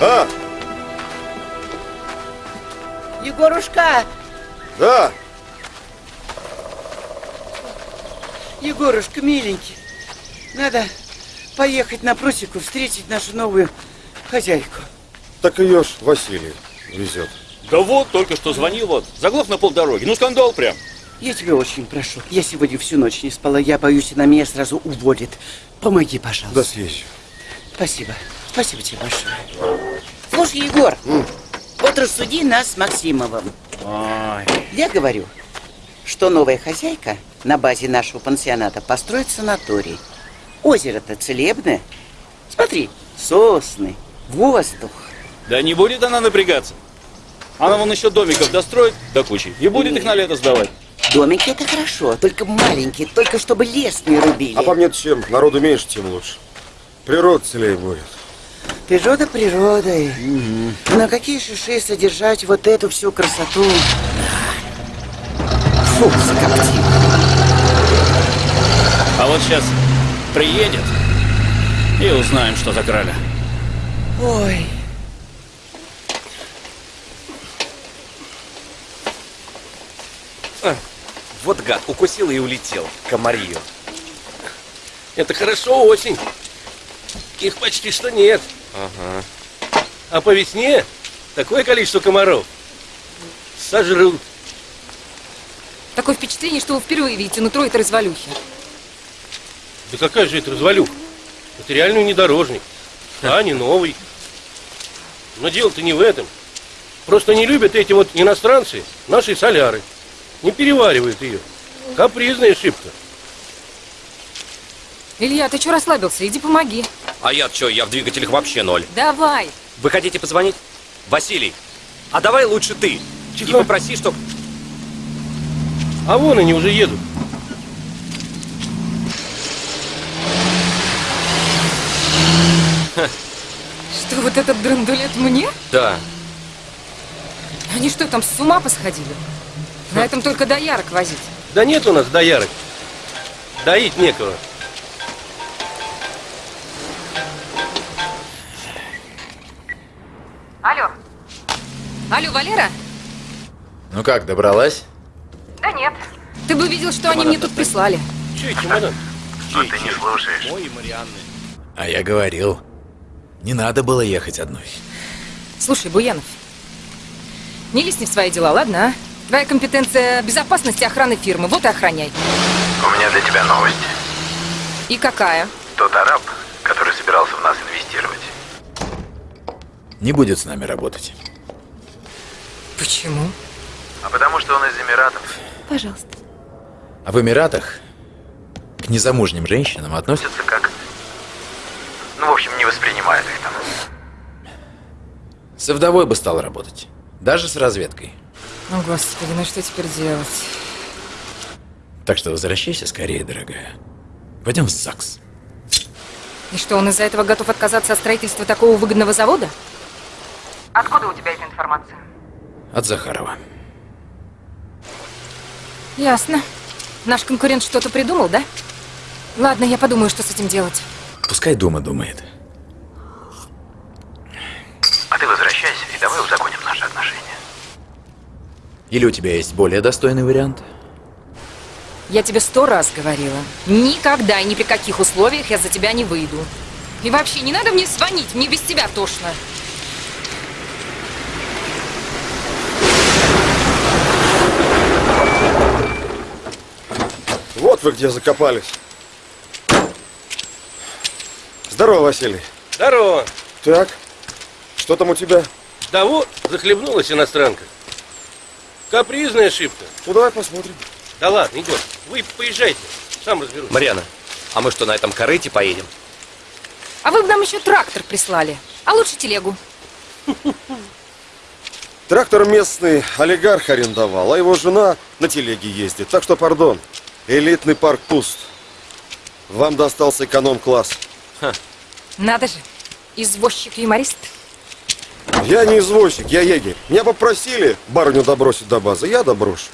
А, Егорушка! да, Егорушка, миленький, надо поехать на просеку встретить нашу новую хозяйку. так ее ж Василий везет. Да вот, только что звонил вот. Заглох на полдороги. Ну, скандал прям. Я тебя очень прошу. Я сегодня всю ночь не спала. Я боюсь, она меня сразу уводит. Помоги, пожалуйста. Да съезжу. Спасибо. Спасибо тебе большое. Слушай, Егор, вот рассуди нас с Максимовым. Я говорю, что новая хозяйка на базе нашего пансионата построит санаторий. Озеро-то целебное. Смотри, сосны, воздух. Да не будет она напрягаться. Она вон еще домиков достроит до кучи и будет их на лето сдавать. Домики это хорошо, только маленькие, только чтобы лес не рубили. А по мне чем? Народу меньше, тем лучше. Природа целее будет. Природа природой. На какие шиши содержать вот эту всю красоту? Фу, закоптил. А вот сейчас приедет и узнаем, что за краля. Ой. Вот гад, укусил и улетел. Комарию. Это хорошо осень. Их почти что нет. Ага. А по весне такое количество комаров сожрут. Такое впечатление, что вы впервые видите нутро этой развалюхи. Да какая же это развалюха? Это реальный внедорожник. А не новый. Но дело-то не в этом. Просто не любят эти вот иностранцы наши соляры. Не переваривают ее. Капризная шибка. Илья, ты что расслабился? Иди помоги. А я что, я в двигателях вообще ноль. Давай. Вы хотите позвонить? Василий, а давай лучше ты. И Тихо. попроси, чтоб... А вон они уже едут. Что, вот этот драндулет мне? Да. Они что, там с ума посходили? На этом только доярок возить. Да нет у нас доярок. Доить некого. Алло. Алло, Валера? Ну как, добралась? Да нет. Ты бы видел, что они мне тут прислали. Чей чемодан? А ты не слушаешь. Ой, Марианны. А я говорил, не надо было ехать одной. Слушай, Буянов, не лезь не в свои дела, ладно, а? Твоя компетенция безопасности охраны фирмы, вот и охраняй. У меня для тебя новость. И какая? Тот араб, который собирался в нас инвестировать. Не будет с нами работать. Почему? А потому что он из Эмиратов. Пожалуйста. А в Эмиратах к незамужним женщинам относятся... Как... Ну, в общем, не воспринимают их там. Со вдовой бы стал работать. Даже с разведкой. О, Господи, ну что теперь делать? Так что возвращайся скорее, дорогая. Пойдем в ЗАГС. И что, он из-за этого готов отказаться от строительства такого выгодного завода? Откуда у тебя эта информация? От Захарова. Ясно. Наш конкурент что-то придумал, да? Ладно, я подумаю, что с этим делать. Пускай дома думает. А ты возвращайся и давай узаконим наши отношения. Или у тебя есть более достойный вариант? Я тебе сто раз говорила. Никогда и ни при каких условиях я за тебя не выйду. И вообще, не надо мне звонить, мне без тебя тошно. Вот вы где закопались. Здорово, Василий. Здорово. Так, что там у тебя? Да вот, захлебнулась иностранка. Капризная ошибка. Ну давай посмотрим. Да ладно, Егор, вы поезжайте, сам разберусь. Марьяна, а мы что, на этом корыте поедем? А вы бы нам еще трактор прислали. А лучше телегу. Трактор местный олигарх арендовал, а его жена на телеге ездит. Так что, пардон, элитный парк пуст. Вам достался эконом-класс. Надо же. Извозчик-юморист. Я не извозчик, я егерь. Меня попросили барыню добросить до базы, я доброшу.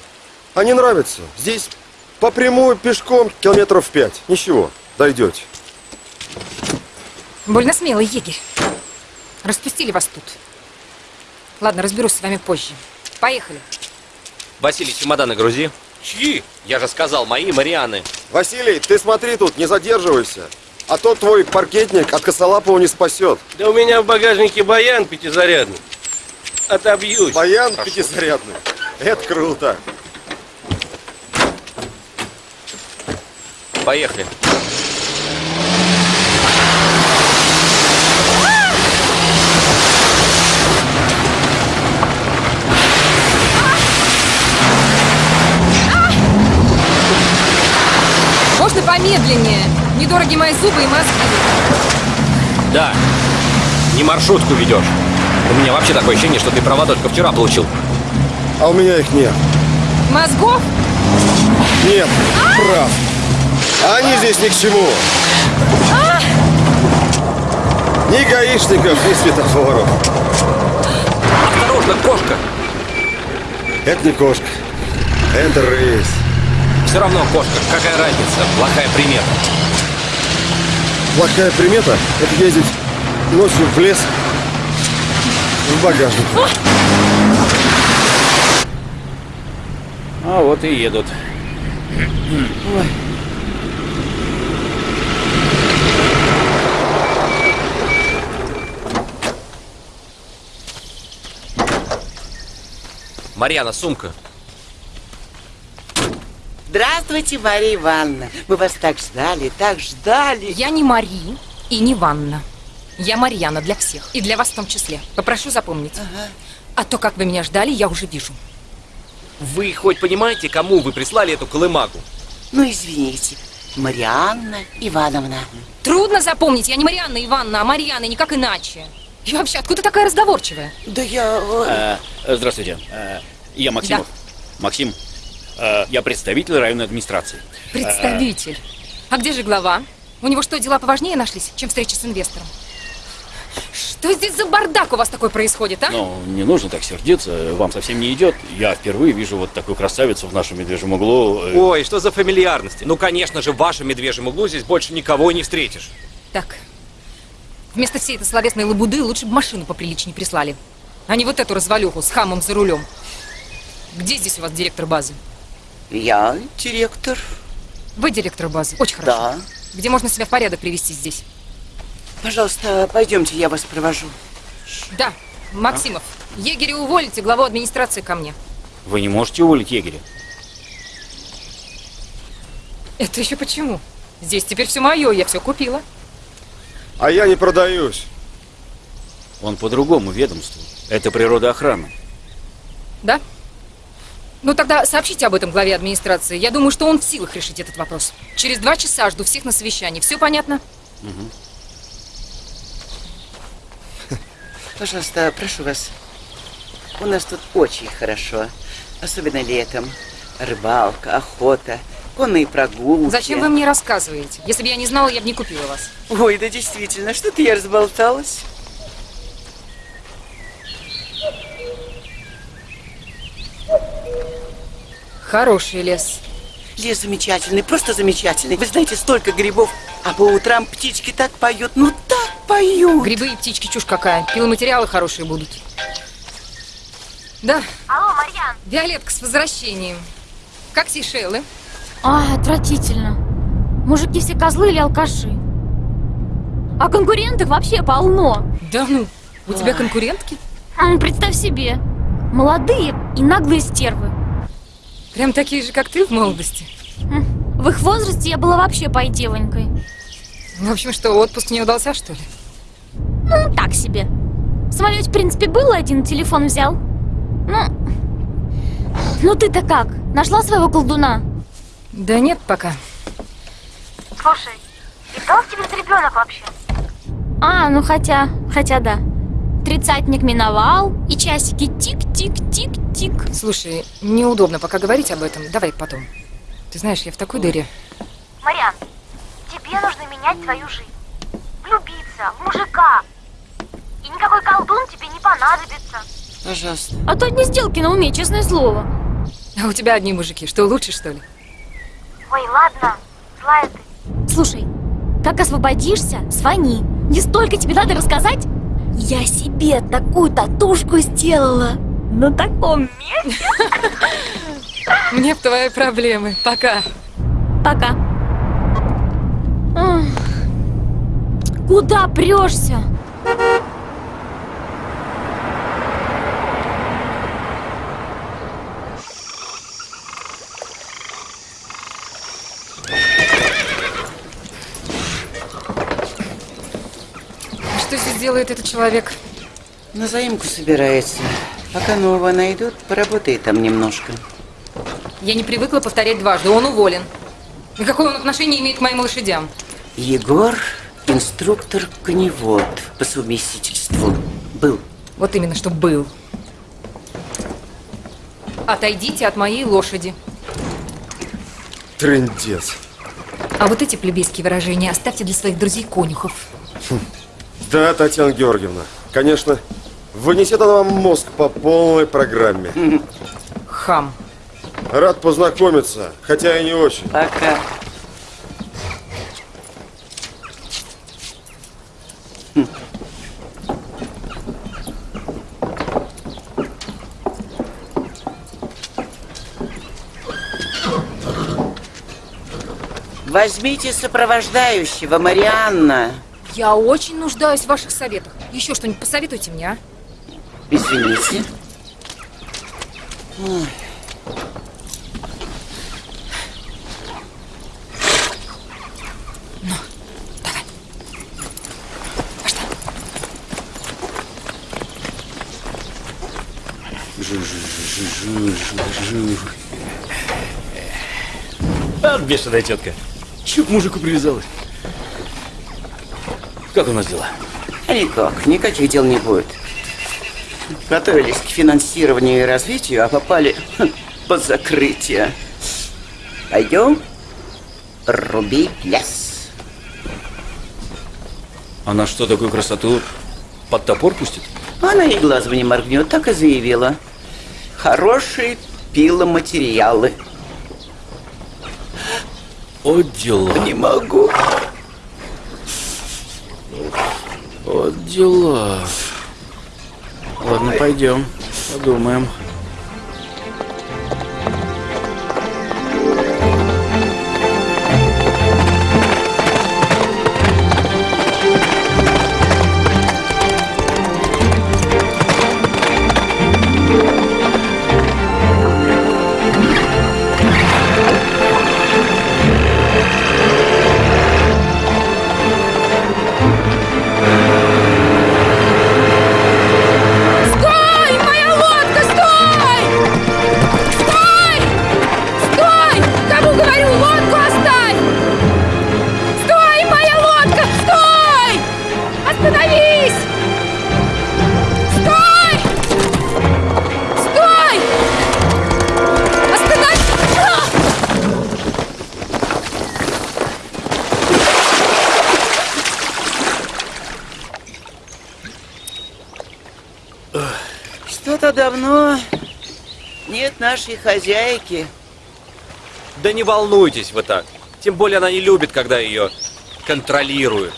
А не нравится? Здесь по прямую пешком километров пять. Ничего, дойдете. Больно смелый егерь. Распустили вас тут. Ладно, разберусь с вами позже. Поехали. Василий, чемоданы грузи. Чьи? Я же сказал, мои Марианы. Василий, ты смотри тут, не задерживайся. А то твой паркетник от косолапого не спасет. Да у меня в багажнике баян пятизарядный. Отобьюсь. Баян пятизарядный. Это круто. Поехали. Можно помедленнее? Недорогие мои зубы и мозги. Да. Не маршрутку ведешь. У меня вообще такое ощущение, что ты права только вчера получил. А у меня их нет. Мозгов? Нет, прав. А они здесь ни к чему. Ни гаишников, ни светофоров. Осторожно, кошка! Это не кошка. Это рысь. Все равно кошка, какая разница? Плохая примета. Плохая примета – это ездить ночью в лес в багажник. А вот и едут. Марьяна, сумка. Здравствуйте, Мария Ивановна. Мы вас так ждали, так ждали. Я не Мари и не Ванна. Я Марьяна для всех. И для вас в том числе. Попрошу запомнить. А то, как вы меня ждали, я уже вижу. Вы хоть понимаете, кому вы прислали эту колымагу? Ну, извините. Марианна Ивановна. Трудно запомнить. Я не Марианна Ивановна, а Марьяна, и никак иначе. И вообще, откуда такая разговорчивая? Да я... э, Э, здравствуйте. Э, я Максимов. Максим. Э, я представитель районной администрации. Представитель. А где же глава? У него что, дела поважнее нашлись, чем встреча с инвестором? Что здесь за бардак у вас такой происходит, а? Ну, не нужно так сердиться, вам совсем не идет. Я впервые вижу вот такую красавицу в нашем медвежьем углу. Э, Ой, что за фамильярности? Ну, конечно же, в вашем медвежьем углу здесь больше никого и не встретишь. Так. Вместо всей этой словесной лабуды лучше бы машину поприличнее прислали. А не вот эту развалюху с хамом за рулем. Где здесь у вас директор базы? Я директор. Вы директор базы. Очень хорошо. Да. Где можно себя в порядок привести здесь? Пожалуйста, пойдемте, я вас провожу. Да, Максимов. Егеря уволите, главу администрации ко мне. Вы не можете уволить егеря? Это еще почему? Здесь теперь все мое, я все купила. А я не продаюсь. Он по другому ведомству. Это природоохрана. Да? Ну тогда сообщите об этом главе администрации. Я думаю, что он в силах решить этот вопрос. Через два часа жду всех на совещании. Все понятно? Пожалуйста, прошу вас. У нас тут очень хорошо. Особенно летом. Рыбалка, охота, конные прогулки. Зачем вы мне рассказываете? Если бы я не знала, я бы не купила вас. Ой, да действительно, что-то я разболталась. Хороший лес. Лес замечательный, просто замечательный. Вы знаете, столько грибов, а по утрам птички так поют, ну так поют. Грибы и птички чушь какая. Пиломатериалы хорошие будут. Да, Алло, Марьян. Виолетка, с возвращением. Как Сейшелы? А, отвратительно. Мужики все козлы или алкаши. А конкурентов вообще полно. Да ну, у тебя конкурентки? М, Представь себе. Молодые и наглые стервы. Прям такие же, как ты в молодости. В их возрасте я была вообще пой-девонькой. В общем, что, отпуск не удался, что ли? Ну, так себе. В самолете, в принципе, был один, телефон взял. Ну, ну ты-то как? Нашла своего колдуна? Да нет пока. Слушай, и кто у тебя за ребенок вообще? А, ну хотя, хотя да. Тридцатник миновал, и часики тик-тик-тик-тик. Слушай, неудобно пока говорить об этом. Давай потом. Ты знаешь, я в такой дыре. Марьян, тебе нужно менять твою жизнь. Влюбиться в мужика. И никакой колдун тебе не понадобится. Пожалуйста. А то одни сделки на уме, честное слово. А у тебя одни мужики. Что, лучше, что ли? Ой, ладно, злая ты. Слушай, как освободишься, звони. Не столько тебе надо рассказать. Я себе такую татушку сделала. На таком месте. Мне б твои проблемы. Пока. Пока. Куда прешься? Что здесь делает этот человек? На заимку собирается. Пока нового найдут, поработает там немножко. Я не привыкла повторять дважды. Он уволен. И какое он отношение имеет к моим лошадям? Егор – инструктор-коневод по совместительству. Был. Вот именно, что был. Отойдите от моей лошади. Трындец. А вот эти плебейские выражения оставьте для своих друзей-конюхов. Да, Татьяна Георгиевна, конечно, вынесет она вам мозг по полной программе. Хам. Рад познакомиться, хотя и не очень. Пока. Возьмите сопровождающего, Марианна. Я очень нуждаюсь в ваших советах. Еще что-нибудь посоветуйте мне, а? Извините. Ой. А, бешеная тетка. Чё к мужику привязалась? Как у нас дела? Никак, никаких дел не будет. Готовились к финансированию и развитию, а попали хм, под закрытие. Пойдем рубить лес. Она что, такую красоту под топор пустит? Она и глазом не моргнет, так и заявила. Хорошие пиломатериалы. О, дела. Не могу. Вот дела. Ладно, пойдем, подумаем. Нашей хозяйки. Да не волнуйтесь вы так. Тем более она не любит, когда ее контролируют.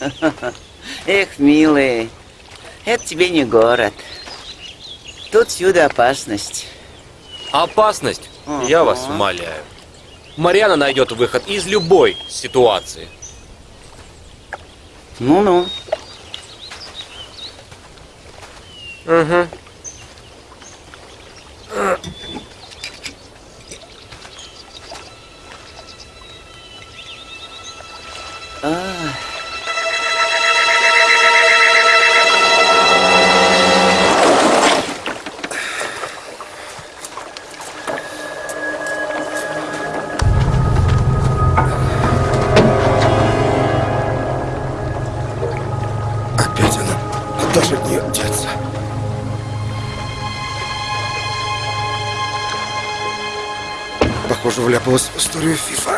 Эх, милый, это тебе не город. Тут всюду опасность. Опасность, я вас умоляю. Марьяна найдет выход из любой ситуации. Ну-ну. Угу. А, Опять она. Куда же от нее деться? Похоже, вляпалась в историю ФИФА.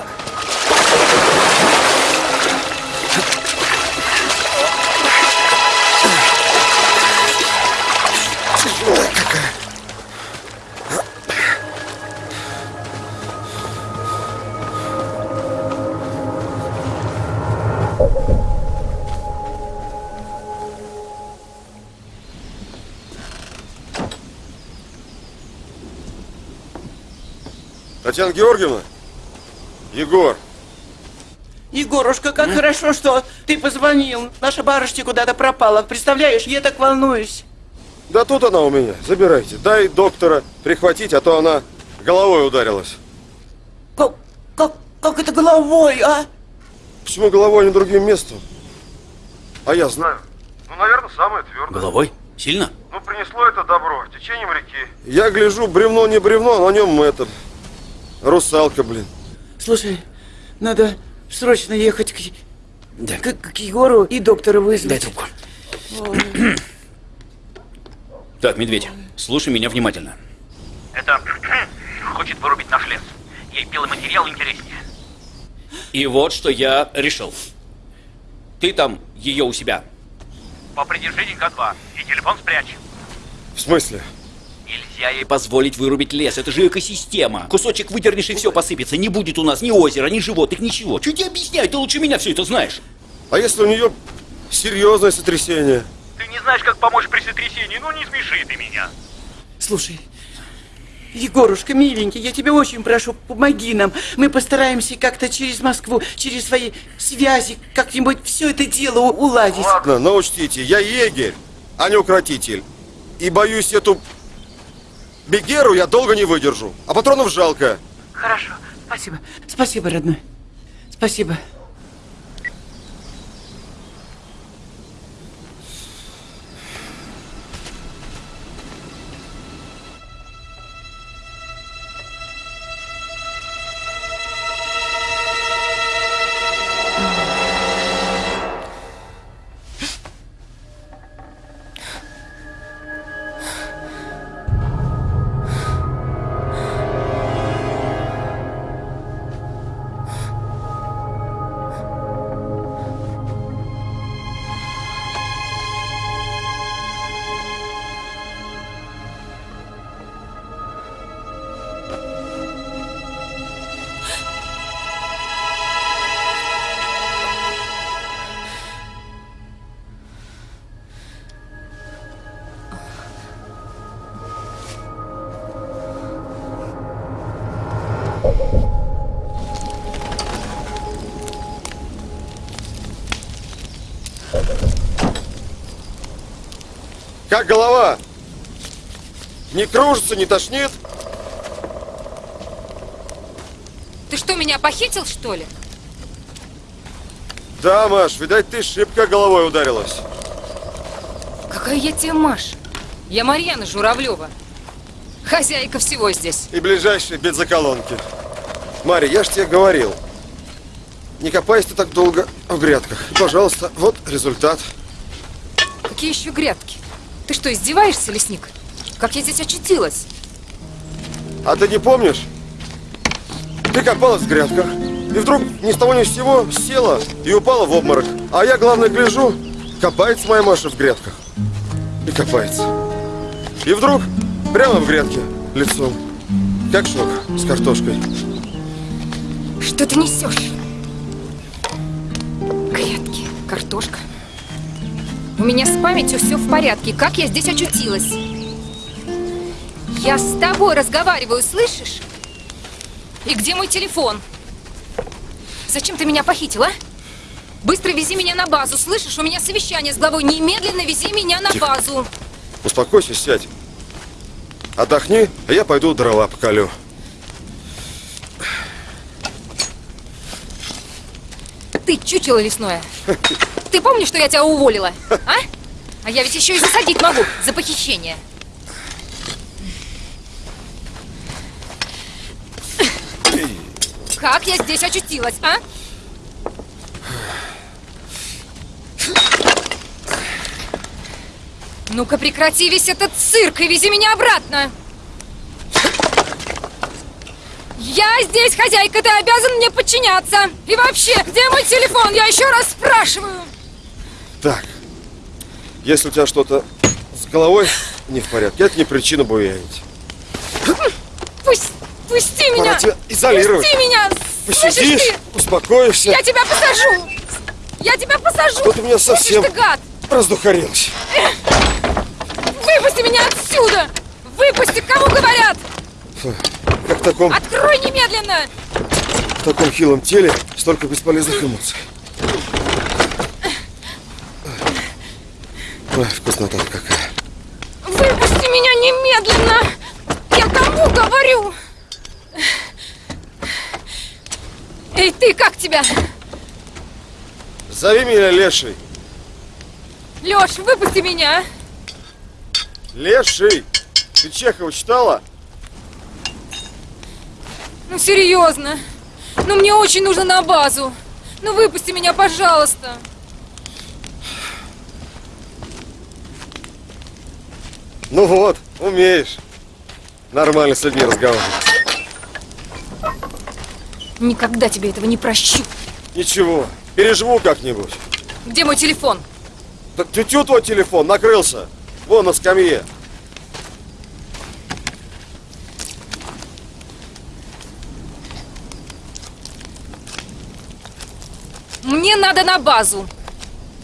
Татьяна Георгиевна? Егор, Егорушка, как хорошо, что ты позвонил. Наша барышня куда-то пропала. Представляешь, я так волнуюсь. да тут она у меня. Забирайте. Дай доктора прихватить, а то она головой ударилась. Как, как, как это головой, а? Почему головой, а не другим местом? А я знаю. Ну, наверное, самое твердое. Головой? Сильно? Ну, принесло это добро течением реки. Я гляжу, бревно не бревно, а на нем это... Русалка, блин. Слушай, надо срочно ехать к, к, к Егору и доктора вызвать. Дай трубку. Так, медведь, слушай меня внимательно. Это хочет вырубить наш лес. Ей белый материал интереснее. И вот что я решил. Ты там ее у себя. Попридержи денька два и телефон спрячь. В смысле? Нельзя ей позволить вырубить лес. Это же экосистема. Кусочек выдернешь и все посыпется. Не будет у нас ни озера, ни животных, ничего. Чуть тебе объясняю, ты лучше меня все это знаешь. А если у нее серьезное сотрясение? Ты не знаешь, как помочь при сотрясении, ну не смеши ты меня. Слушай, Егорушка, миленький, я тебя очень прошу, помоги нам. Мы постараемся как-то через Москву, через свои связи, как-нибудь все это дело уладить. Ладно, но учтите, я егерь, а не укротитель. И боюсь, эту бегеру я долго не выдержу. А патронов жалко. Хорошо, спасибо. Спасибо, родной. Спасибо. Не кружится, не тошнит? Ты что, меня похитил, что ли? Да, Маш, видать, ты шибко головой ударилась. Какая я тебе Маш? Я Марьяна Журавлева. Хозяйка всего здесь. И ближайшие бензоколонки. Марья, я ж тебе говорил. Не копайся ты так долго в грядках. Пожалуйста, вот результат. Какие еще грядки? Ты что, издеваешься, лесник? Как я здесь очутилась? А ты не помнишь? Ты копалась в грядках, и вдруг ни с того ни с сего села и упала в обморок. А я, главное, гляжу, копается моя Маша в грядках. И копается. И вдруг прямо в грядке лицом. Как шок с картошкой. Что ты несешь? Грядки, картошка. У меня с памятью все в порядке. Как я здесь очутилась? Я с тобой разговариваю, слышишь? И где мой телефон? Зачем ты меня похитил, а? Быстро вези меня на базу, слышишь? У меня совещание с главой. Немедленно вези меня на Тихо. базу. Успокойся, сядь. Отдохни, а я пойду дрова поколю. Ты чучело лесное. Ты помнишь, что я тебя уволила? А? А я ведь еще и засадить могу за похищение. Как я здесь очутилась, а? Ну-ка прекрати весь этот цирк и вези меня обратно. Я здесь хозяйка, ты обязан мне подчиняться. И вообще, где мой телефон? Я еще раз спрашиваю. Так, если у тебя что-то с головой не в порядке, это не причина буянить. Пусть, пусти меня. Пора тебя изолировать. Пусти меня. Слышишь Посидишь, ты? успокоишься. Я тебя посажу. Я тебя посажу. Что ты меня Слышишь совсем ты, гад? раздухарилась. Выпусти меня отсюда. Выпусти, кому говорят. Как таком, Открой немедленно! в таком хилом теле столько бесполезных эмоций. Ой, вкуснота какая. Выпусти меня немедленно! Я кому говорю? Эй, ты, как тебя? Зови меня Леший. Лёш, выпусти меня! Леший! Ты Чехова читала? Ну, серьезно. Ну, мне очень нужно на базу. Ну, выпусти меня, пожалуйста. Ну вот, умеешь. Нормально с людьми разговаривать. Никогда тебе этого не прощу. Ничего, переживу как-нибудь. Где мой телефон? Так тютю твой телефон, накрылся. Вон на скамье. Мне надо на базу.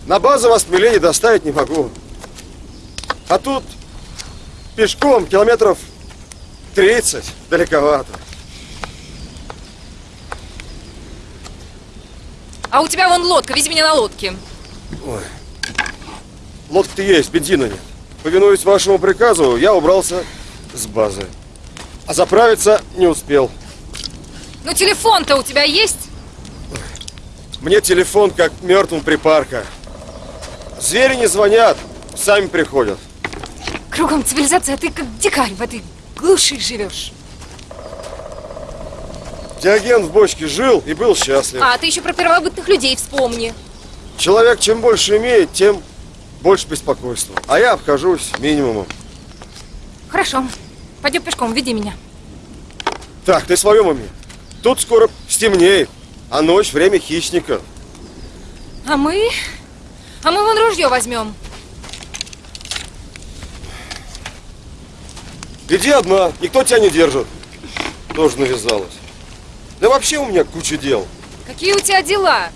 На базу вас милее доставить не могу. А тут пешком километров 30 далековато. А у тебя вон лодка, вези меня на лодке. Ой. Лодка-то есть, бензина нет. Повинуясь вашему приказу, я убрался с базы. А заправиться не успел. Ну, телефон-то у тебя есть? Мне телефон как мертвым припарка. Звери не звонят, сами приходят. Кругом цивилизация, а ты как дикарь в этой глуши живешь. Диоген в бочке жил и был счастлив. А, ты еще про первобытных людей вспомни. Человек чем больше имеет, тем больше беспокойства. А я обхожусь минимумом. Хорошо. Пойдем пешком, веди меня. Так, ты в своем уме? Тут скоро стемнеет, а ночь время хищника. А мы? А мы вон ружье возьмем. Иди одна, никто тебя не держит. Тоже навязалась. Да вообще у меня куча дел. Какие у тебя дела?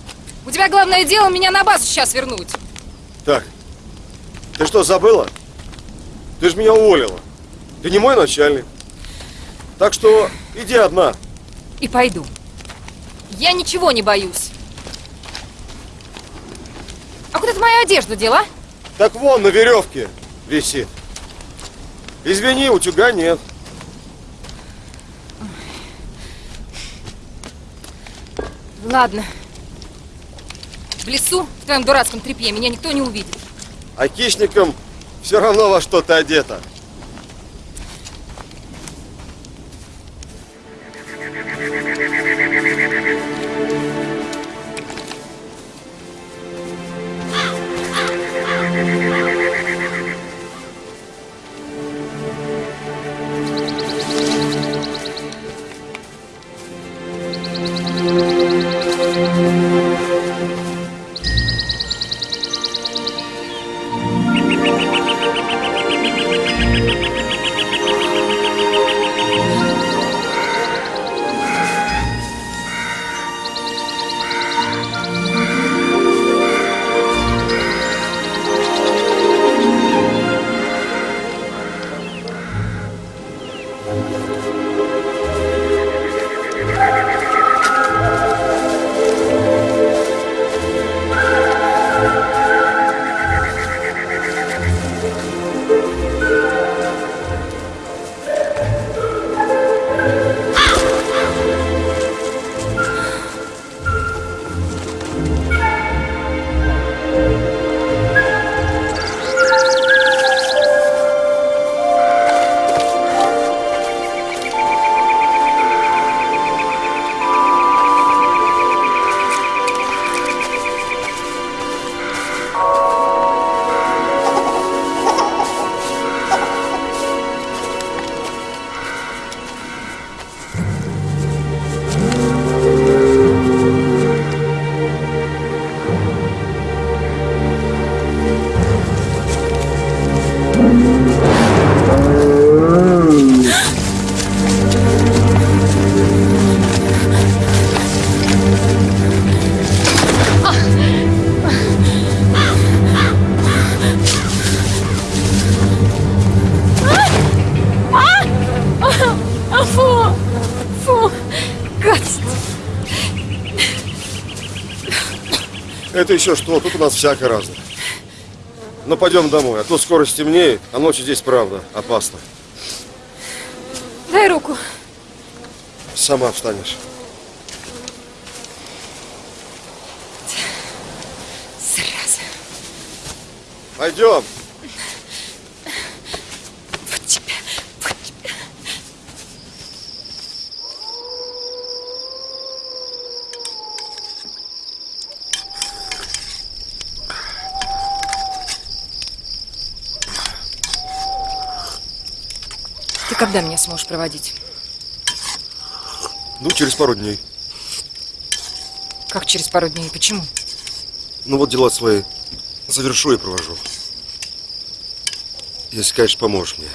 У тебя главное дело меня на базу сейчас вернуть. Так, ты что, забыла? Ты же меня уволила. Ты не мой начальник. Так что иди одна. И пойду. Я ничего не боюсь. А куда ты мою одежду дела? Так вон на веревке висит. Извини, утюга нет. Ладно. В лесу, в твоем дурацком трепье, меня никто не увидит. А хищникам все равно во что-то одета. Thank you. Это еще что? Тут у нас всякое разное. Но пойдем домой, а то скоро стемнеет, а ночью здесь правда опасно. Дай руку. Сама встанешь. Сразу. Пойдем. Когда меня сможешь проводить? Ну, через пару дней. Как через пару дней? Почему? Ну вот дела свои завершу и провожу. Если, конечно, поможешь мне.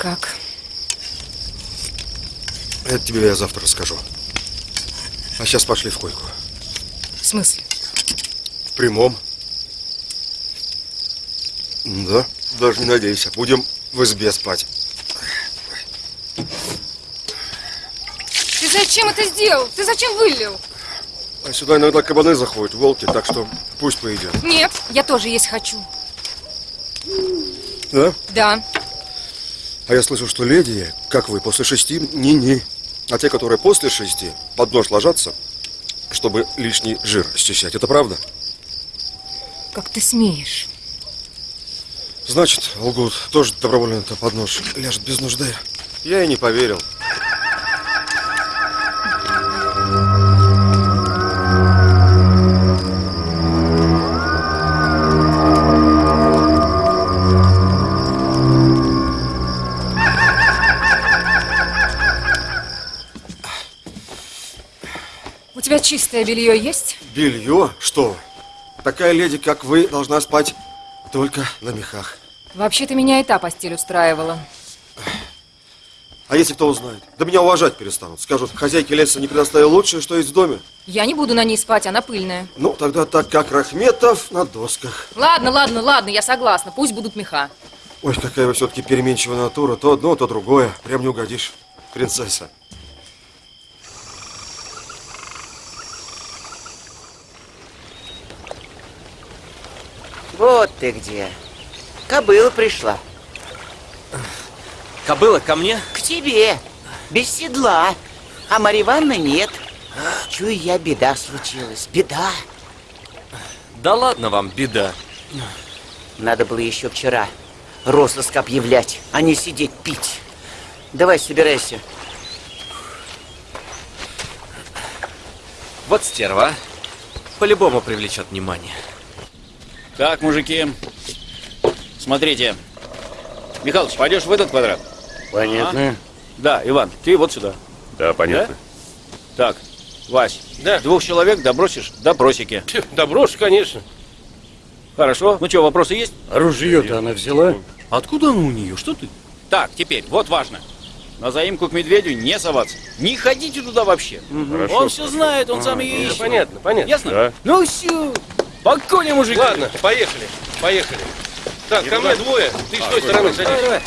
Как? Это тебе я завтра расскажу. А сейчас пошли в койку. В смысле? Прямом. Да, даже не надейся. Будем в избе спать. Ты зачем это сделал? Ты зачем вылил? А сюда иногда кабаны заходят, волки, так что пусть поедят. Нет, я тоже есть хочу. Да? Да. А я слышал, что леди, как вы, после шести, ни-ни. А те, которые после шести, под нож ложатся, чтобы лишний жир счищать. Это правда? Как ты смеешь? Значит, лгут. Тоже добровольно-то под нож ляжет без нужды. Я и не поверил. У тебя чистое белье есть? Белье? Что? Такая леди, как вы, должна спать только на мехах. Вообще-то меня и та постель устраивала. А если кто узнает? Да меня уважать перестанут. Скажут, хозяйки леса не предоставил лучшее, что есть в доме. Я не буду на ней спать, она пыльная. Ну, тогда так, как Рахметов на досках. Ладно, ладно, ладно, я согласна. Пусть будут меха. Ой, какая вы все-таки переменчивая натура. То одно, то другое. Прям не угодишь, принцесса. Вот ты где. Кобыла пришла. Кобыла, ко мне? К тебе. Без седла. А Марья нет. Чую я, беда случилась. Беда. Да ладно вам, беда. Надо было еще вчера розыск объявлять, а не сидеть пить. Давай, собирайся. Вот стерва. По-любому привлечет внимание. Так, мужики, смотрите. Михалыч, пойдешь в этот квадрат? Понятно. Да, Иван, ты вот сюда. Да, понятно. Так, Вась, Да. двух человек добросишь допросики. Да брошь, конечно. Хорошо. Ну что, вопросы есть? Ружье-то она взяла. Откуда оно у нее? Что ты? Так, теперь, вот важно. На заимку к медведю не соваться. Не ходите туда вообще. Хорошо, он все знает, он сам ее Да, ищет. понятно, понятно. Ясно? Да. Ну все. По коне, мужики. Ладно, поехали, поехали. Так, ко мне двое. Ты с той стороны садись.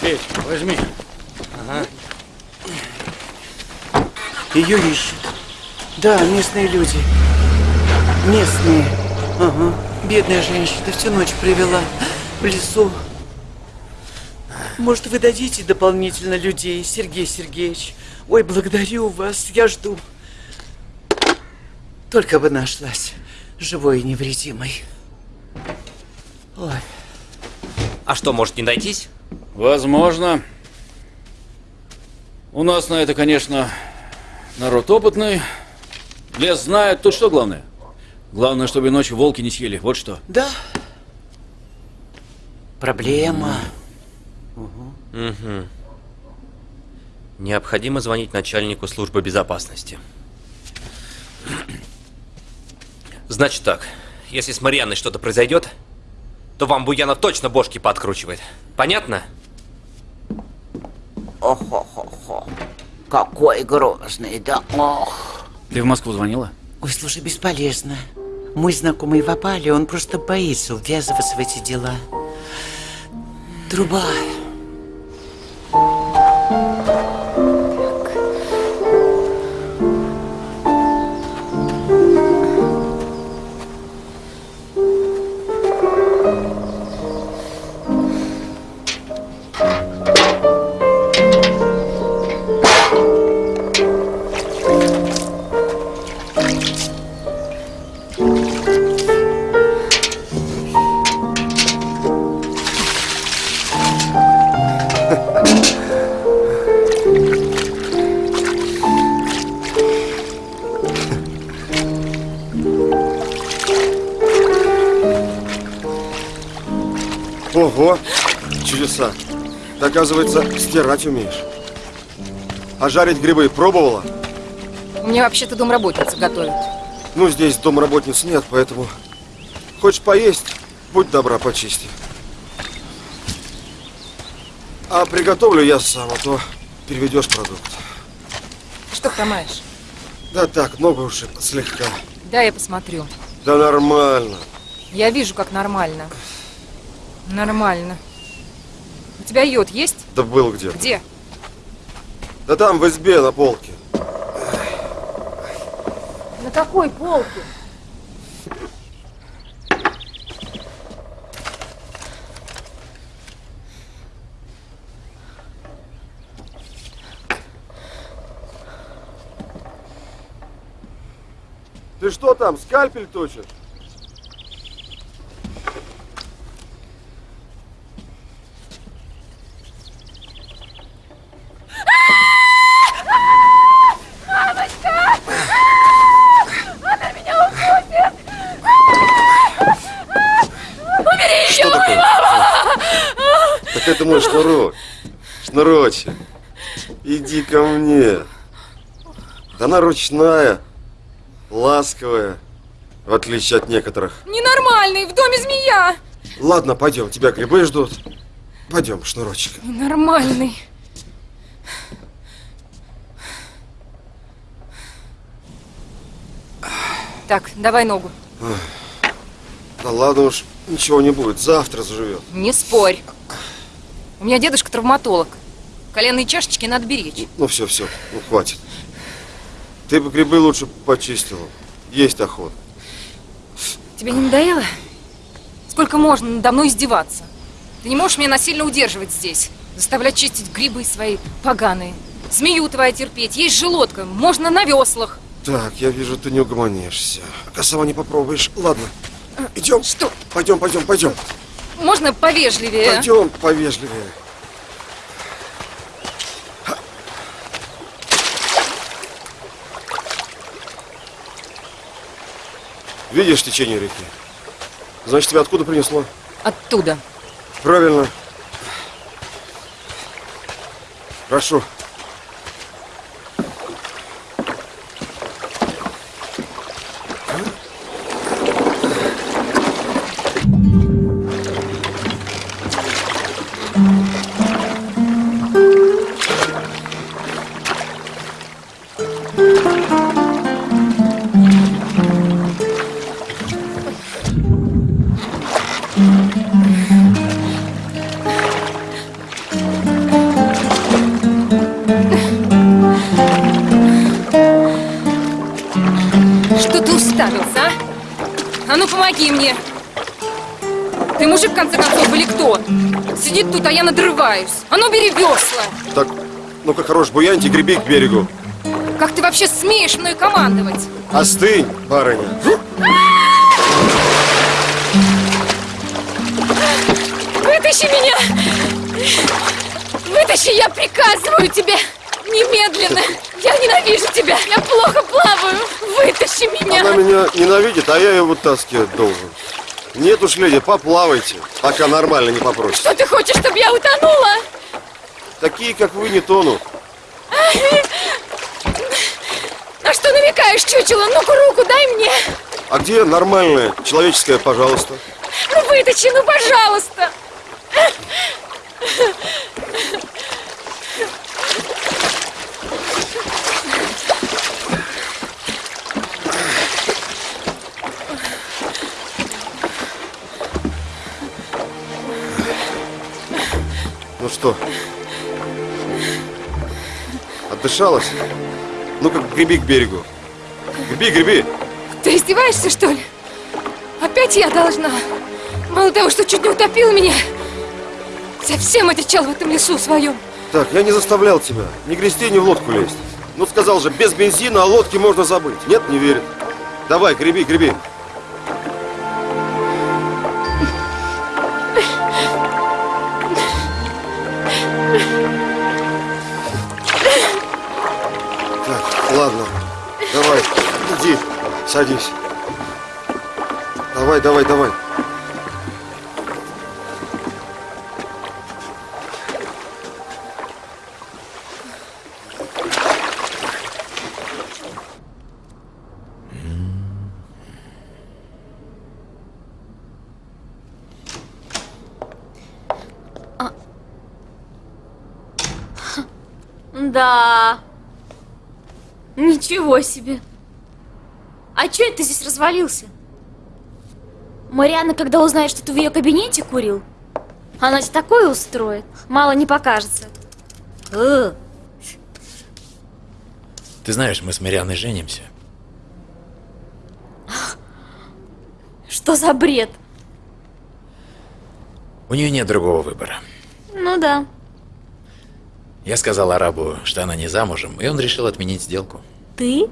Петь, Возьми. Ее ищут. Да, местные люди. Местные. Ага. Бедная женщина всю ночь привела в лесу. Может, вы дадите дополнительно людей, Сергей Сергеевич? Ой, благодарю вас, я жду. Только бы нашлась, живой и невредимой. Ой. А что, может не найтись? Возможно. У нас на это, конечно, народ опытный. Лес знает. Тут что главное? Главное, чтобы ночью волки не съели. Вот что. Да. Проблема. Угу. Необходимо звонить начальнику службы безопасности. Значит так, если с Марьяной что-то произойдет, то вам Буянов точно бошки подкручивает. Понятно? Ох-ох-ох. Какой грозный, да ох. Ты в Москву звонила? Ой, слушай, бесполезно. Мой знакомый в опале, он просто боится ввязываться в эти дела. Труба. Оказывается, стирать умеешь. А жарить грибы пробовала? У меня вообще-то домработница готовит. Ну, здесь домработниц нет, поэтому... Хочешь поесть? Будь добра, почисти. А приготовлю я сам, а то переведешь продукт. Что хромаешь? Да так, ногу ушиб слегка. Да, я посмотрю. Да нормально. Я вижу, как нормально. Нормально. У тебя йод есть? Да был где. Где? Да там, в избе, на полке. На какой полке? Ты что там, скальпель точишь? Что такое? Так это мой шнурок. Шнурочек. Иди ко мне. Она ручная, ласковая, в отличие от некоторых. Ненормальный, в доме змея! Ладно, пойдем, тебя грибы ждут. Пойдем, шнурочек. Ненормальный. Так, давай ногу. Да ладно уж, ничего не будет, завтра заживет. Не спорь. У меня дедушка травматолог. Коленные чашечки надо беречь. Ну все, все, ну хватит. Ты бы грибы лучше почистила. Есть охота. Тебе не надоело? Сколько можно надо мной издеваться? Ты не можешь меня насильно удерживать здесь. Заставлять чистить грибы свои поганые. Змею твою терпеть. Есть желудка. Можно на веслах. Так, я вижу, ты не угомонишься. А сама не попробуешь. Ладно, идем. Что? Пойдем, пойдем, пойдем. Можно повежливее? Пойдем повежливее. Видишь течение реки? Значит, тебя откуда принесло? Оттуда. Правильно. Прошу. Хорош, буяньте, греби к берегу. Как ты вообще смеешь мной командовать? Остынь, барыня. Вытащи меня! Вытащи, я приказываю тебе! Немедленно! Я ненавижу тебя! Я плохо плаваю! Вытащи меня! Она меня ненавидит, а я ее вытаскивать должен. Нет уж, леди, поплавайте, пока нормально не попросит. Что ты хочешь, чтобы я утонула? Такие, как вы, не тонут. На намекаешь, чучело? Ну-ка руку дай мне! А где нормальная, человеческая, пожалуйста? Ну вытащи, ну пожалуйста! Ну что? Отдышалась? Ну-ка, греби к берегу. Греби, греби. Ты издеваешься, что ли? Опять я должна? Мало того, что чуть не утопил меня, совсем отвечал в этом лесу своем. Так, я не заставлял тебя. Ни грести, ни в лодку лезть. Ну, сказал же, без бензина о лодке можно забыть. Нет, не верит. Давай, греби, греби. Садись. Давай, давай, давай. Да. Ничего себе. А чё это ты здесь развалился? Марианна, когда узнает, что ты в ее кабинете курил, она тебе такое устроит. Мало не покажется. Э, Ты знаешь, мы с Марианной женимся. Что за бред? У нее нет другого выбора. Ну да. Я сказал арабу, что она не замужем, и он решил отменить сделку. Ты?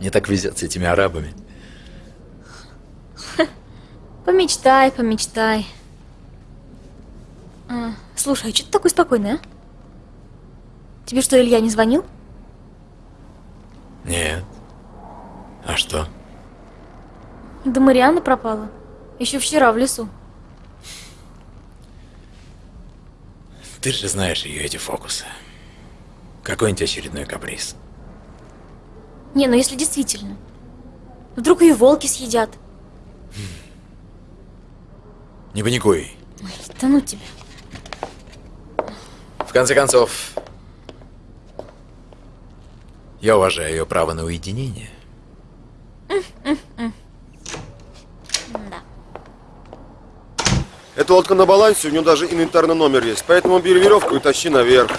Мне так везет с этими арабами. Помечтай, помечтай. А, слушай, а что ты такой спокойный, а? Тебе что, Илья не звонил? Нет. А что? Да Марианна пропала. Еще вчера в лесу. Ты же знаешь ее эти фокусы. Какой-нибудь очередной каприз. Не, ну если действительно. Вдруг ее волки съедят. Не паникуй. Ой, да ну тебя. В конце концов, я уважаю ее право на уединение. Да. Эта лодка на балансе, у нее даже инвентарный номер есть. Поэтому бери веревку и тащи наверх.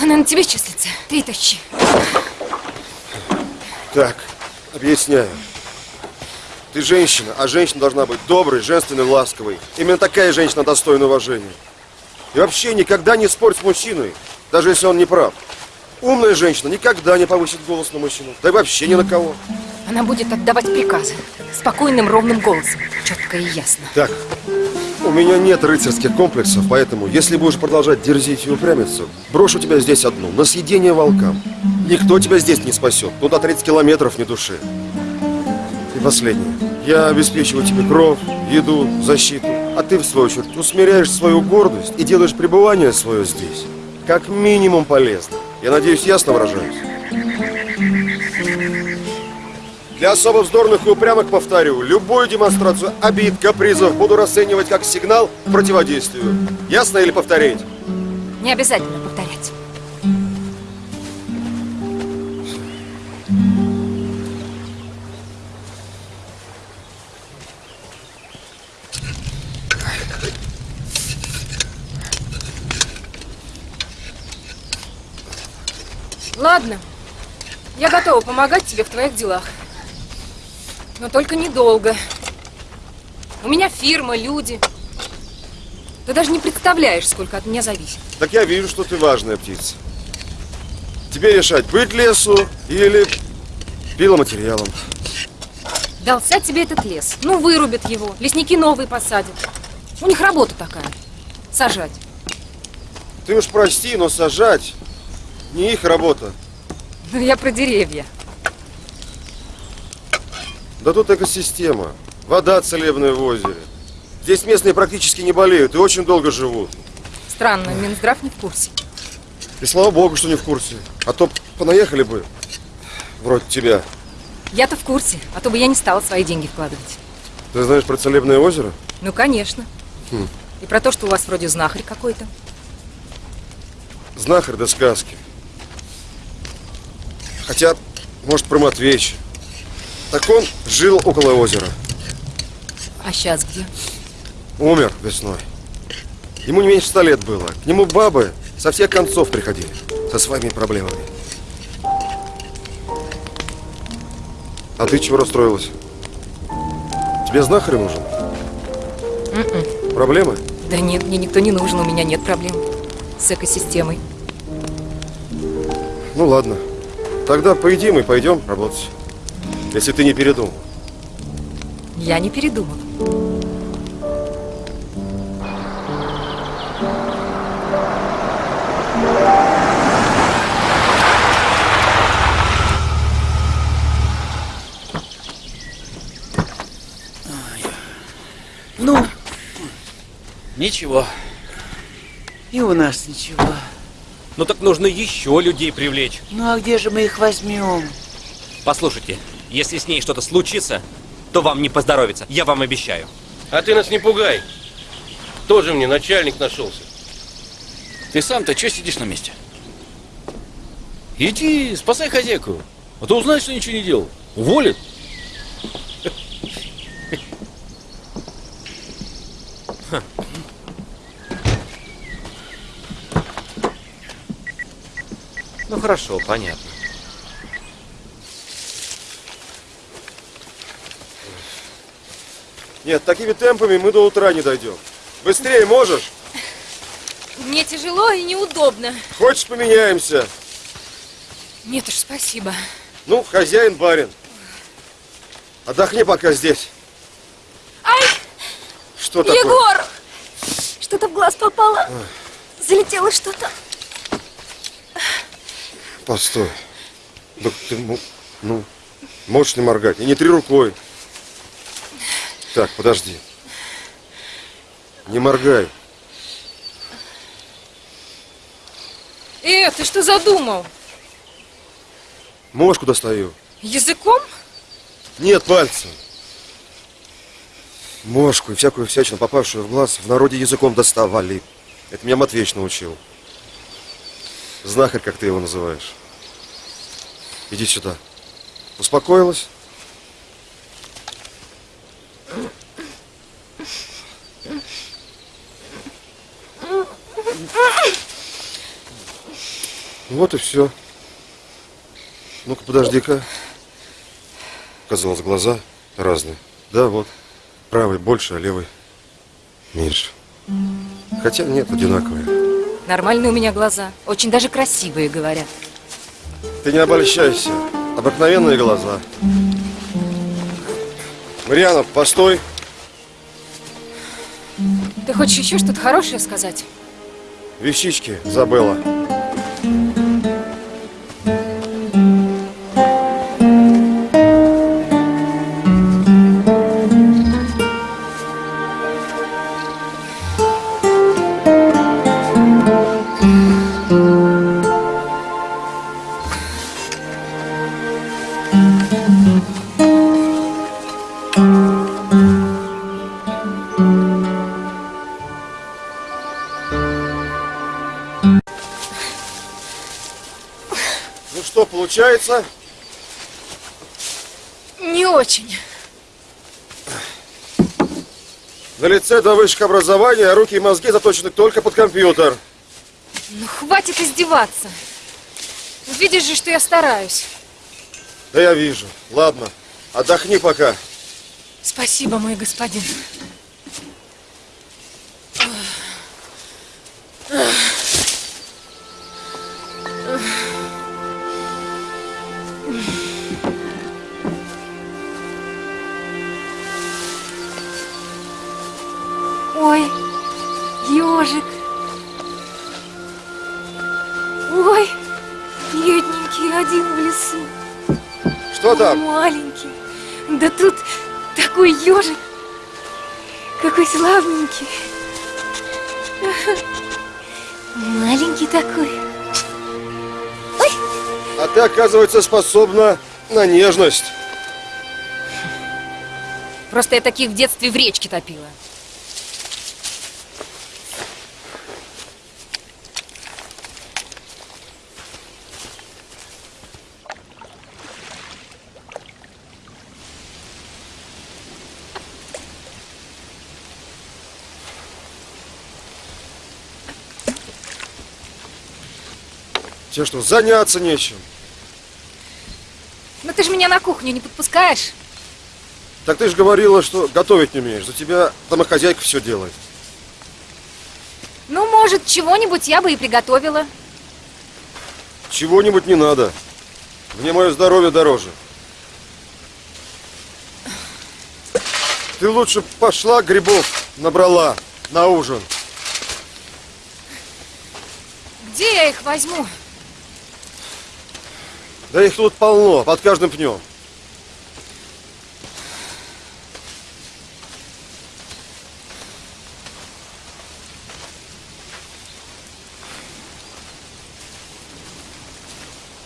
Она на тебе числится. Ты тащи. Так, объясняю. Ты женщина, а женщина должна быть доброй, женственной, ласковой. Именно такая женщина достойна уважения. И вообще никогда не спорь с мужчиной, даже если он не прав. Умная женщина никогда не повысит голос на мужчину, да и вообще ни на кого. Она будет отдавать приказы. Спокойным, ровным голосом. Четко и ясно. Так, у меня нет рыцарских комплексов, поэтому, если будешь продолжать дерзить и упрямиться, брошу тебя здесь одну, на съедение волкам. Никто тебя здесь не спасет, туда 30 километров ни души. И последнее. Я обеспечиваю тебе кровь, еду, защиту, а ты, в свою очередь, усмиряешь свою гордость и делаешь пребывание свое здесь как минимум полезно. Я надеюсь, ясно выражаюсь? Для особо вздорных и упрямых повторю, любую демонстрацию обид, капризов буду расценивать как сигнал к противодействию. Ясно или повторить? Не обязательно повторять. Ладно, я готова помогать тебе в твоих делах. Но только недолго. У меня фирма, люди. Ты даже не представляешь, сколько от меня зависит. Так я вижу, что ты важная птица. Тебе решать, быть лесу или пиломатериалом. Дался тебе этот лес. Ну, вырубят его. Лесники новые посадят. У них работа такая. Сажать. Ты уж прости, но сажать не их работа. Ну, я про деревья. Да тут экосистема. Вода целебная в озере. Здесь местные практически не болеют и очень долго живут. Странно, Минздрав не в курсе. И слава богу, что не в курсе. А то понаехали бы. Вроде тебя. Я-то в курсе, а то бы я не стала свои деньги вкладывать. Ты знаешь про целебное озеро? Ну, конечно. Хм. И про то, что у вас вроде знахарь какой-то. Знахарь до сказки. Хотя, может, про Матвеича. Так он жил около озера. А сейчас где? Умер весной. Ему не меньше ста лет было. К нему бабы со всех концов приходили. Со своими проблемами. А ты чего расстроилась? Тебе знахарь нужен? М-м. Проблемы? Да нет, мне никто не нужен, у меня нет проблем с экосистемой. Ну ладно. Тогда поедим и пойдем работать. Если ты не передумал. Я не передумал. Ну, ничего. И у нас ничего. Ну так нужно еще людей привлечь. Ну а где же мы их возьмем? Послушайте, если с ней что-то случится, то вам не поздоровится, я вам обещаю. А ты нас не пугай. Тоже мне начальник нашелся. Ты сам-то что сидишь на месте? Иди, спасай хозяйку. А то узнаешь, что ничего не делал. Уволят. Ну хорошо, понятно. Нет, такими темпами мы до утра не дойдем. Быстрее можешь? Мне тяжело и неудобно. Хочешь, поменяемся? Нет уж, спасибо. Ну, хозяин барин. Отдохни пока здесь. Ай, Что такое? Егор! Что-то в глаз попало. Залетело что-то. Постой. Да ты, ну, можешь не моргать. И не три рукой. Так, подожди. Не моргай. Э, ты что задумал? Мошку достаю. Языком? Нет, пальцем. Мошку и всякую всячину, попавшую в глаз, в народе языком доставали. Это меня Матвеич научил. Знахарь, как ты его называешь. Иди сюда. Успокоилась? Вот и все. Ну-ка, подожди-ка. Казалось, глаза разные. Да, вот. Правый больше, а левый меньше. Хотя нет, одинаковые. Нормальные у меня глаза. Очень даже красивые, говорят. Ты не обольщайся. Обыкновенные глаза. Мариана, постой. Ты хочешь еще что-то хорошее сказать? Вещички забыла. Получается? Не очень. На лице до высших образования, а руки и мозги заточены только под компьютер. Ну, хватит издеваться. Видишь же, что я стараюсь. Да я вижу. Ладно, отдохни пока. Спасибо, мой господин. Ой, ежик. Ой, бедненький один в лесу. Что там? Маленький. Да тут такой ежик. Какой славненький. Маленький такой. А ты, оказывается, способна на нежность. Просто я таких в детстве в речке топила. Тебе что, заняться нечем? Но ты же меня на кухню не подпускаешь. Так ты же говорила, что готовить не умеешь. За тебя домохозяйка все делает. Ну, может, чего-нибудь я бы и приготовила. Чего-нибудь не надо. Мне мое здоровье дороже. Ты лучше пошла грибов набрала на ужин. Где я их возьму? Да их тут полно, под каждым пнем.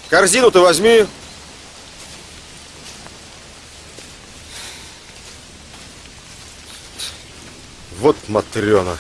Корзину ты возьми. Вот Матрена.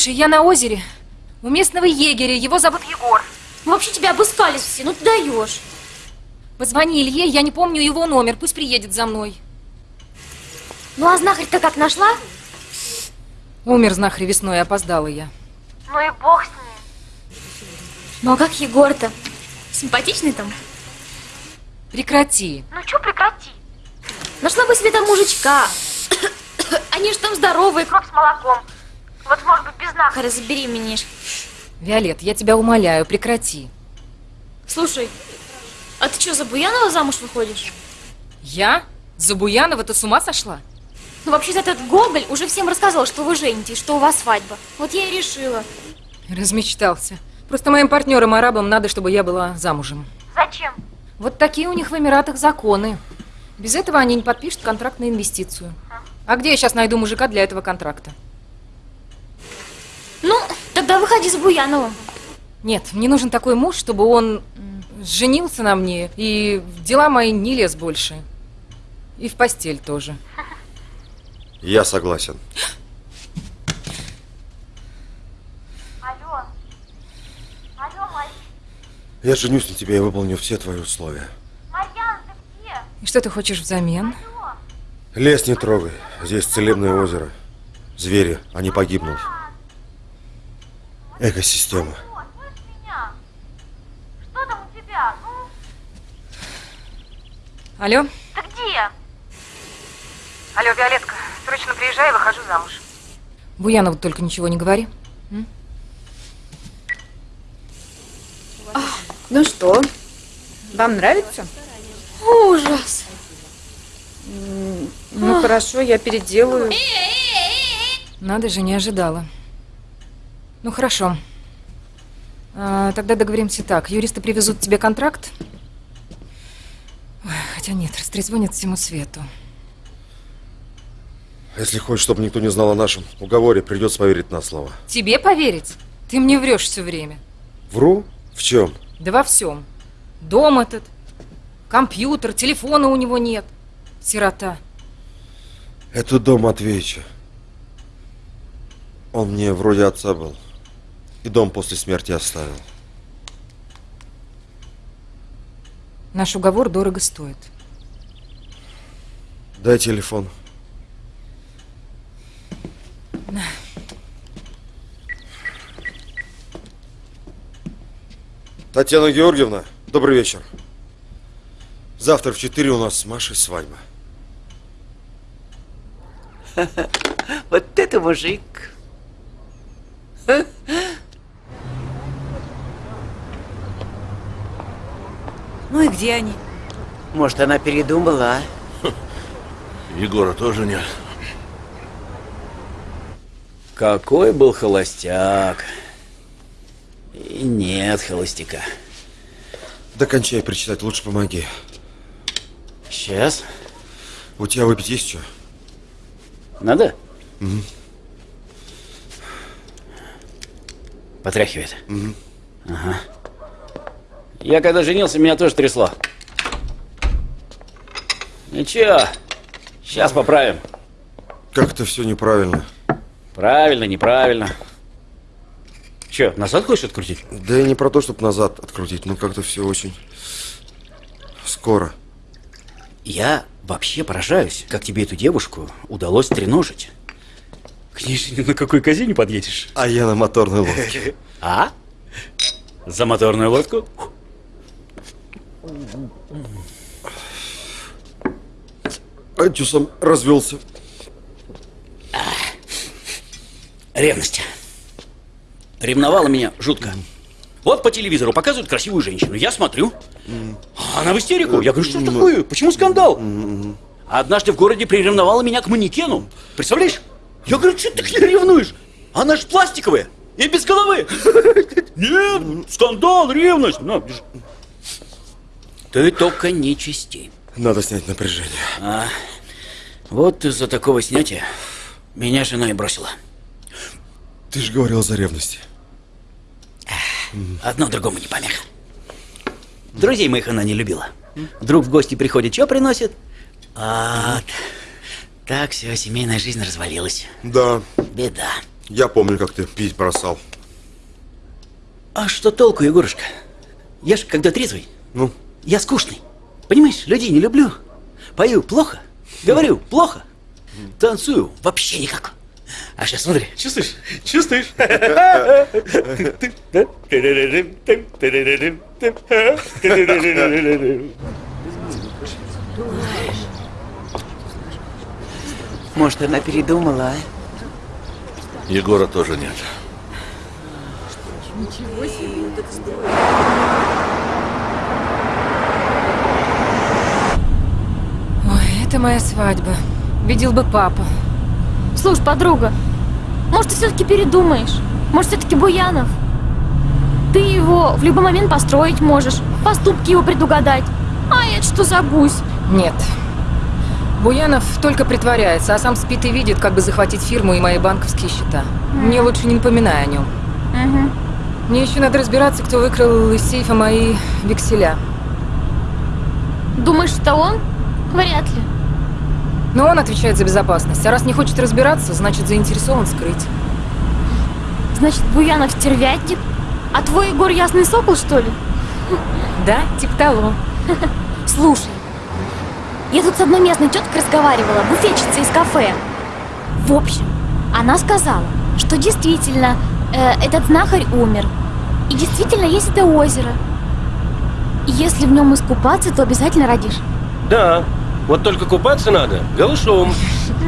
Слушай, я на озере. У местного егеря, его зовут Егор. Мы вообще тебя обыскались все, ну ты даешь. Позвони Илье, я не помню его номер, пусть приедет за мной. Ну а знахарь-то как нашла? Умер знахарь весной, опоздала я. Ну и бог с ним. Ну а как Егор-то? Симпатичный там? Прекрати. Ну чё прекрати? Нашла бы себе там мужичка. Они же там здоровые, Кровь с молоком. Вот может быть без знахаря. Харя, забеременеешь. Виолет, я тебя умоляю, прекрати. Слушай, а ты что, за Буянова замуж выходишь? Я? За Буянова ты с ума сошла? Ну, вообще-то этот Гоголь уже всем рассказал, что вы женитесь, что у вас свадьба. Вот я и решила. Размечтался. Просто моим партнерам-арабам надо, чтобы я была замужем. Зачем? Вот такие у них в Эмиратах законы. Без этого они не подпишут контракт на инвестицию. А где я сейчас найду мужика для этого контракта? Ну, тогда выходи за Буяновым. Нет, мне нужен такой муж, чтобы он женился на мне и в дела мои не лез больше. И в постель тоже. Я согласен. Алло. Алло, Марь... Я женюсь на тебе и выполню все твои условия. Марьяна, ты где? И что ты хочешь взамен? Лес не трогай. Здесь целебное озеро. Звери, они погибнут. Экосистема. О, слышь меня? Что там у тебя? Ну, Алло? ты где? Алло, Виолетка, срочно приезжай, выхожу замуж. Буянову только ничего не говори. Ну что, вам нравится? Ужас. Ну хорошо, я переделаю. Надо же, не ожидала. Ну хорошо. А, тогда договоримся так. Юристы привезут тебе контракт. Ой, Хотя нет, растрезвонят всему свету. Если хочешь, чтобы никто не знал о нашем уговоре, придется поверить на слово. Тебе поверить? Ты мне врешь все время. Вру? В чем? Да во всем. Дом этот, компьютер, телефона у него нет. Сирота. Это дом Матвеича. Он мне вроде отца был. И дом после смерти оставил. Наш уговор дорого стоит. Дай телефон. Татьяна Георгиевна, добрый вечер. Завтра в 4 у нас с Машей свадьба. Вот это мужик. Ну и где они? Может, она передумала, а? Егора тоже нет. Какой был холостяк. И нет холостяка. Докончай прочитать, лучше помоги. Сейчас. У тебя выпить есть что? Надо? Мгм. Потряхивает. Мгм. Ага. Я когда женился, меня тоже трясло. Ничего, сейчас поправим. Как это все неправильно. Правильно, неправильно. Че, назад хочешь открутить? Да и не про то, чтобы назад открутить, но как-то все очень скоро. Я вообще поражаюсь, как тебе эту девушку удалось треножить. К ней же ни на какой козе не подъедешь. А я на моторной лодке. А? За моторную лодку? Антюсом развелся. Ревность. Ревновала меня жутко. Вот по телевизору показывают красивую женщину. Я смотрю. а Она в истерику. Я говорю, что такое? Почему скандал? А Однажды в городе приревновала меня к манекену. Представляешь? Я говорю, что ты к ней ревнуешь? Она же пластиковая и без головы. Нет, скандал, ревность. На, держи. Ты только не чисти. Надо снять напряжение. А, вот из-за такого снятия меня жена и бросила. Ты же говорил за ревность. Одно другому не помеха. Друзей моих она не любила. Друг в гости приходит, что приносит? А, так все, семейная жизнь развалилась. Да. Беда. Я помню, как ты пить бросал. А что толку, Егорушка? Я ж когда трезвый, Ну? Я скучный. Понимаешь, людей не люблю. Пою плохо, говорю плохо, танцую вообще никак. А сейчас смотри, чувствуешь? Чувствуешь? Может, она передумала, а? Егора тоже нет. Ничего себе. Ой, это моя свадьба. Видел бы папа. Слушай, подруга, может, ты все-таки передумаешь? Может, все-таки Буянов? Ты его в любой момент построить можешь, поступки его предугадать. А это что за гусь? Нет. Буянов только притворяется, а сам спит и видит, как бы захватить фирму и мои банковские счета. Мне лучше не напоминай о нем. Угу. Мне еще надо разбираться, кто выкрал из сейфа мои векселя. Думаешь, это он? Вряд ли. Но он отвечает за безопасность. А раз не хочет разбираться, значит заинтересован скрыть. Значит, Буянов стервятник? А твой Егор ясный сокол, что ли? Да, типа того. Слушай, я тут с одной местной теткой разговаривала, буфетчицей из кафе. В общем, она сказала, что действительно э, этот знахарь умер. И действительно есть это озеро. И если в нем искупаться, то обязательно родишь. Да, вот только купаться надо голышом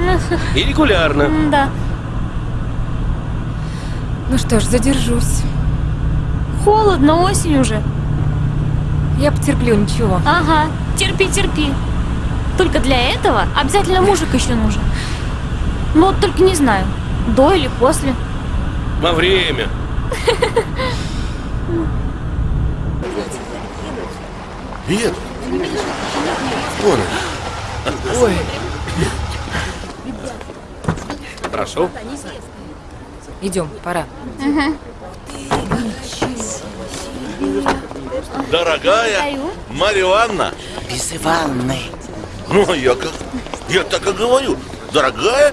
и регулярно. Да. Ну что ж, задержусь. Холодно, осень уже. Я потерплю, ничего. Ага, терпи, терпи. Только для этого обязательно мужик еще нужен. Ну вот только не знаю, до или после. Во время. Едут. Ой. Прошу. Идем, пора. Дорогая Марья Ивановна, Без Ивановны. ну я как, я так и говорю, дорогая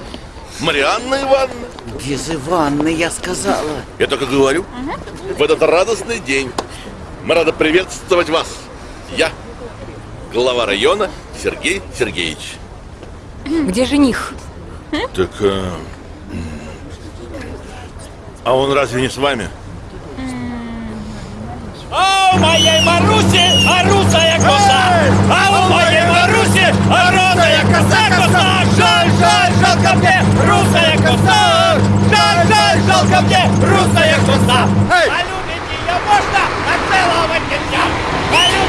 Марианна Ивановна. Без Ивановны, я сказала. Я так и говорю, в этот радостный день мы рады приветствовать вас. Я, глава района Сергей Сергеевич. Где жених? Так, м, а он разве не с вами? А у моей Маруси орусая коса! А у моей Маруси орусая коса, коса! Жаль, жаль, жалко мне русая коса! Жаль, жаль, жалко мне русая коса! А любить ее можно, а целовать нельзя! А любить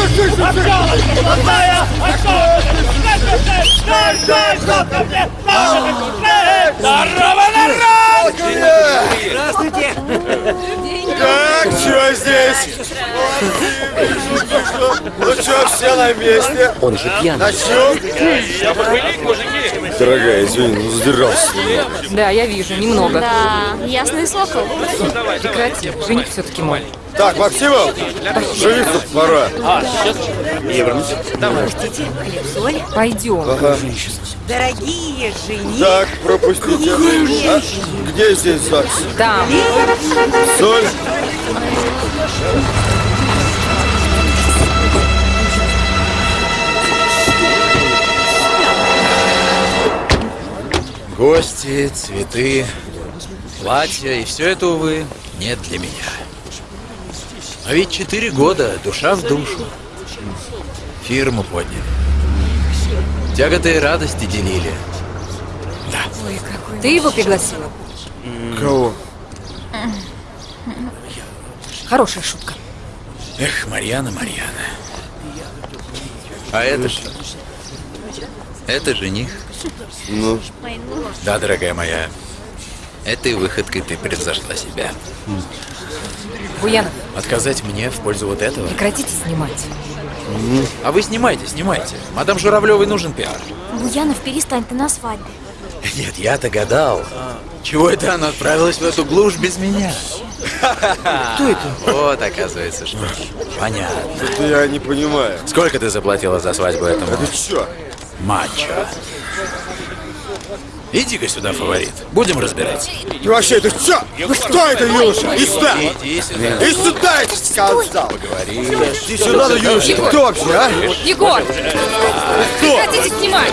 жужжишь? Здорово, народ! Здравствуйте! Так, что здесь? Ну что, все на месте? Он же пьяный. Начнем? Дорогая, извини, ну задержался. Да, я вижу, немного. Да, ясный сокол. Прекрати, жених все-таки мой. Так, Максимов, жениться пора. А, сейчас я вернусь. Давай. Пойдем. Ага. Дорогие жени. Так, пропустите. А, где здесь ЗАГС? Там. Соль? Гости, цветы, платья и все это, увы, нет для меня. А ведь четыре года, душа в душу. Фирму подняли. Тяготы и радости делили. Ты его пригласила? Кого? Хорошая шутка. Эх, Марьяна, Марьяна. А это что? Это жених? Ну? Да, дорогая моя. Этой выходкой ты превзошла себя. Буянов, Отказать мне в пользу вот этого? прекратите снимать. А вы снимайте, снимайте. Мадам Журавлевой нужен пиар. Буянов, перестань, ты на свадьбе. Нет, я-то гадал. Чего это она отправилась в эту глушь без меня? Кто это? Вот, оказывается, что. Понятно. Это я не понимаю. Сколько ты заплатила за свадьбу этому? Это чё? Мачо. Иди-ка сюда, фаворит. Будем разбирать. И вообще, это чё? Кто это, юноша? Иди сюда! Иди сюда. Иди сюда, я тебе сказал! Поговори. Иди сюда, ну, юноша, ты кто вообще, а? Егор! Прекратите снимать!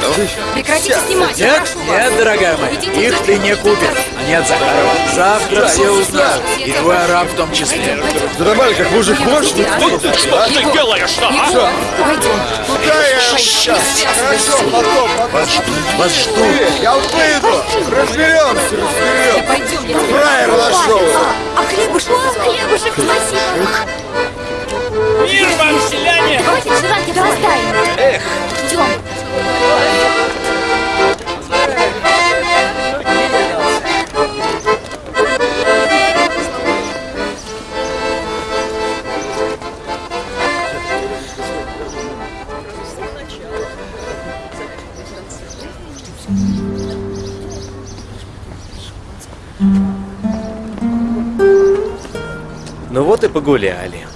Прекратите снимать, Нет, вас! нет, дорогая моя, их ты не купишь. А нет, Захарова, завтра все узнают. И твой араб в том числе. Да нормально, как мужик можешь? Что ты делаешь, а? Что? Пойдем. Куда я сейчас? Хорошо, потом, потом. Вас ждут. Я выйду! Разберемся, разберемся! Пойдем, я Фраер нашел! А хлебушек? Хлебушек, спасибо. Мир вам, селяне! Хватит жрать, это оставим. Эх. Идем. Ну вот и погуляли.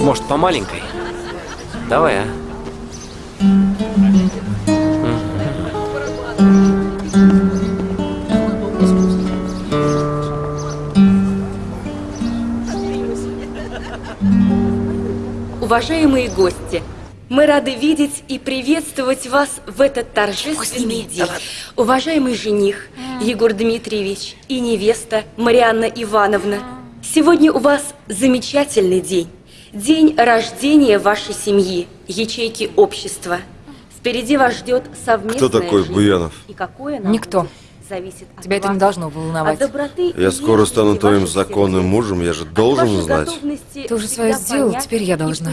Может, по маленькой? Давай, а? Уважаемые гости, мы рады видеть и приветствовать вас в этот торжественный день. Уважаемый жених Егор Дмитриевич и невеста Марианна Ивановна, сегодня у вас замечательный день. День рождения вашей семьи, ячейки общества. Впереди вас ждет совместная Кто такой жизнь. Буянов? И какое Никто. Зависит от Тебя это не вас, должно волновать. от доброты Я скоро стану твоим законным мужем, я же должен знать. Ты уже свое сделал, теперь я должна.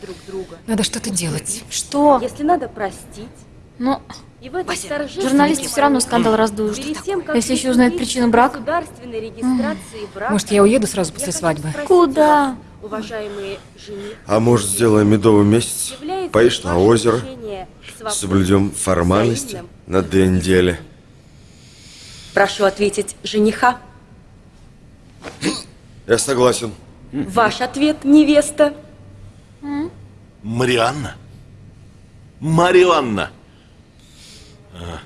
друг друга. Надо что-то делать. Что? Если надо простить. Ну, И в журналисты все равно скандал раздуют. Тем, Если еще узнают причину брака. государственной регистрации брака, Может, я уеду сразу после свадьбы? Куда? уважаемые А может, сделаем медовый месяц? Поешь на озеро? Соблюдем формальности на две недели. Прошу ответить жениха. Я согласен. Ваш ответ, невеста. Марианна? Марианна! А,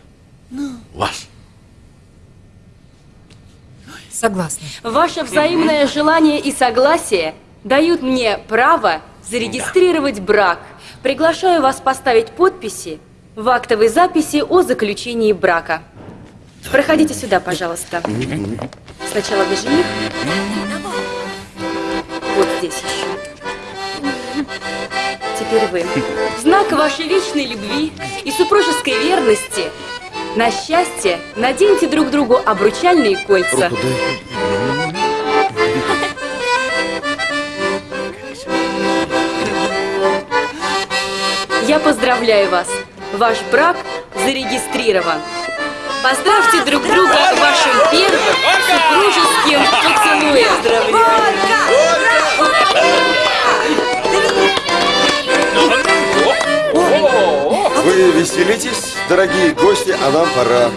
Ваш. Согласна. Ваше взаимное желание и согласие дают мне право зарегистрировать брак. Приглашаю вас поставить подписи в актовой записи о заключении брака. Проходите сюда, пожалуйста. Сначала вы жених. Вот здесь еще. Теперь вы. В знак вашей вечной любви и супружеской верности на счастье наденьте друг другу обручальные кольца. Я поздравляю вас. Ваш брак зарегистрирован. Поздравьте друг друга вашим первым супружеским поцелуем. Вы веселитесь, дорогие гости, а нам пора.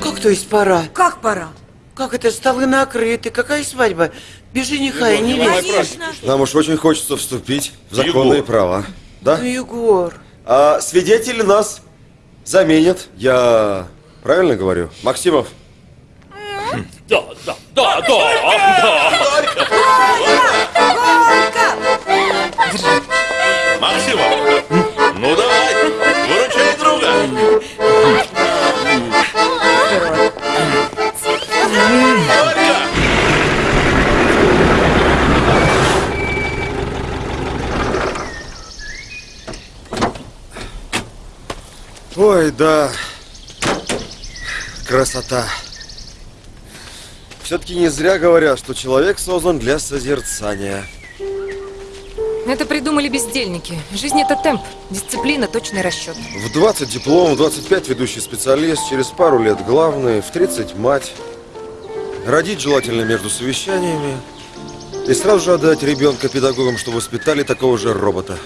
Как то есть пора? Как пора? Как это столы накрыты? Какая свадьба? Без жениха и невесты. Нам уж очень хочется вступить в законные Егор. права. Да? Ну, Егор. А свидетели нас заменят. Я правильно говорю? Максимов? Да, да, да, да, Максимов! Ну давай, выручай друга! Ой, да. Красота. Все-таки не зря говорят, что человек создан для созерцания. Это придумали бездельники. Жизнь это темп, дисциплина, точный расчет. В 20 диплом, в 25 ведущий специалист, через пару лет главный, в 30 мать. Родить желательно между совещаниями. И сразу же отдать ребенка педагогам, чтобы воспитали такого же робота.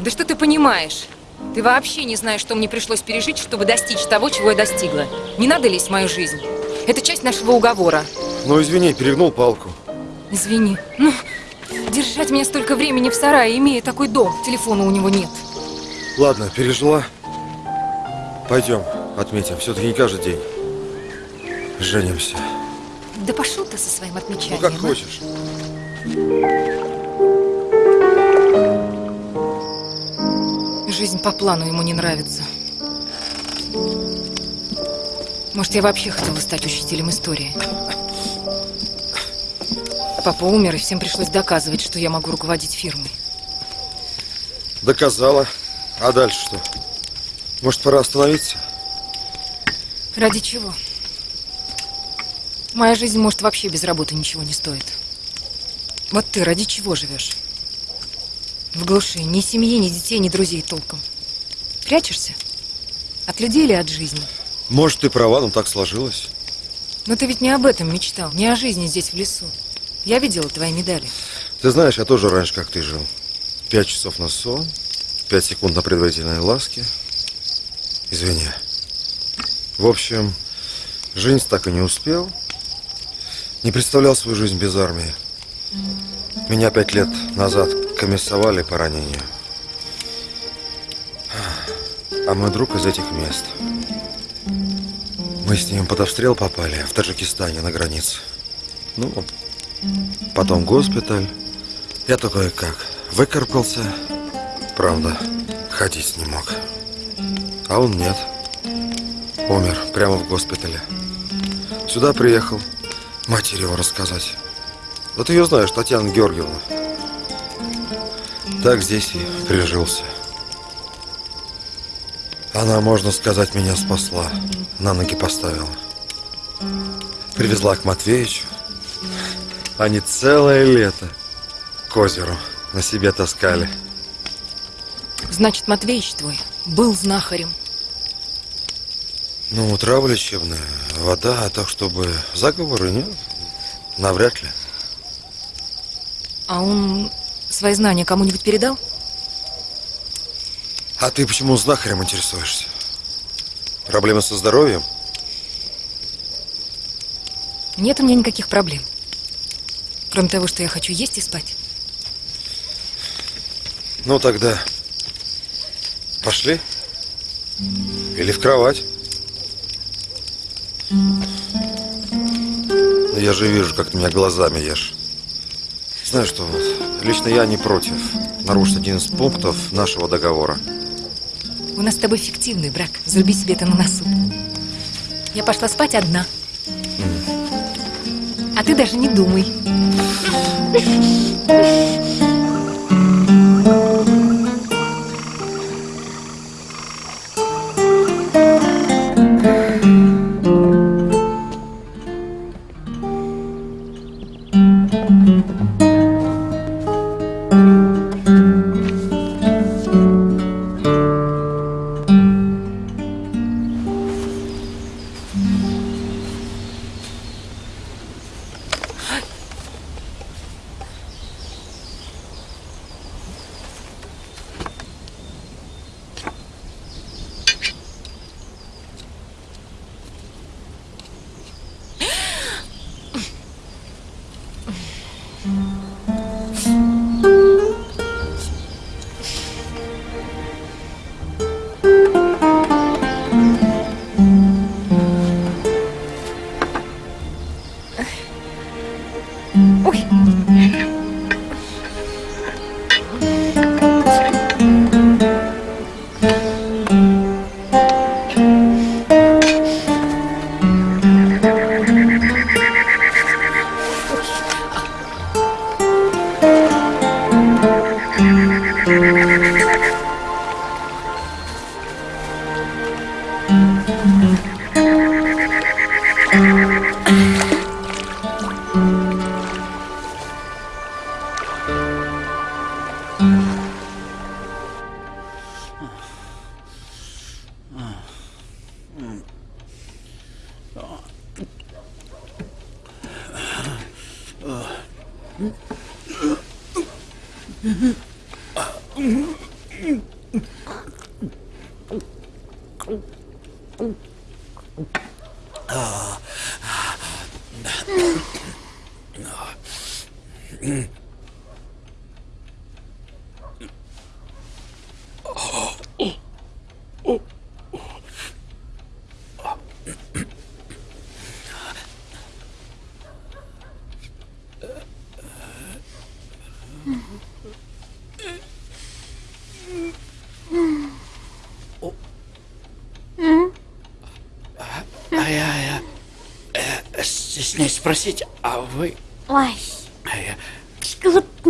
Да что ты понимаешь? Ты вообще не знаешь, что мне пришлось пережить, чтобы достичь того, чего я достигла. Не надо лезть в мою жизнь. Это часть нашего уговора. Ну, извини, перегнул палку. Извини. Ну, держать меня столько времени в сарае, имея такой дом, телефона у него нет. Ладно, пережила. Пойдем, отметим. Все-таки не каждый день. Женимся. Да пошел ты со своим Ну, отмечанием. как а? хочешь. Жизнь по плану ему не нравится. Может, я вообще хотела стать учителем истории. Папа умер, и всем пришлось доказывать, что я могу руководить фирмой. Доказала. А дальше что? Может, пора остановиться? Ради чего? Моя жизнь, может, вообще без работы ничего не стоит. Вот ты ради чего живешь? В глуши. Ни семьи, ни детей, ни друзей толком. Прячешься? От людей или от жизни? Может, ты права, но так сложилось. Но ты ведь не об этом мечтал, не о жизни здесь в лесу. Я видела твои медали. Ты знаешь, я тоже раньше, как ты жил. Пять часов на сон, пять секунд на предварительные ласки. Извини. В общем, жизнь так и не успел. Не представлял свою жизнь без армии. Меня пять лет назад комиссовали по ранению. А мой друг из этих мест. Мы с ним под обстрел попали в Таджикистане на границе. Ну, потом госпиталь. Я такой как выкарабкался. Правда, ходить не мог. А он нет. Умер прямо в госпитале. Сюда приехал матери его рассказать. Ты ее знаешь, Татьяна Георгиевна. Так здесь и прижился. Она, можно сказать, меня спасла. На ноги поставила. Привезла к Матвеичу. Они целое лето к озеру на себе таскали. Значит, Матвеич твой был знахарем. Ну, трава лечебная, вода, а так, чтобы заговоры, нет? Навряд ли. А он свои знания кому-нибудь передал? А ты почему знахарем интересуешься? Проблемы со здоровьем? Нет у меня никаких проблем. Кроме того, что я хочу есть и спать. Ну, тогда пошли. Или в кровать. Ну, Я же вижу, как ты меня глазами ешь. Знаешь что, лично я не против нарушить один из пунктов нашего договора. У нас с тобой фиктивный брак. Заруби себе это на носу. Я пошла спать одна. А ты даже не думай.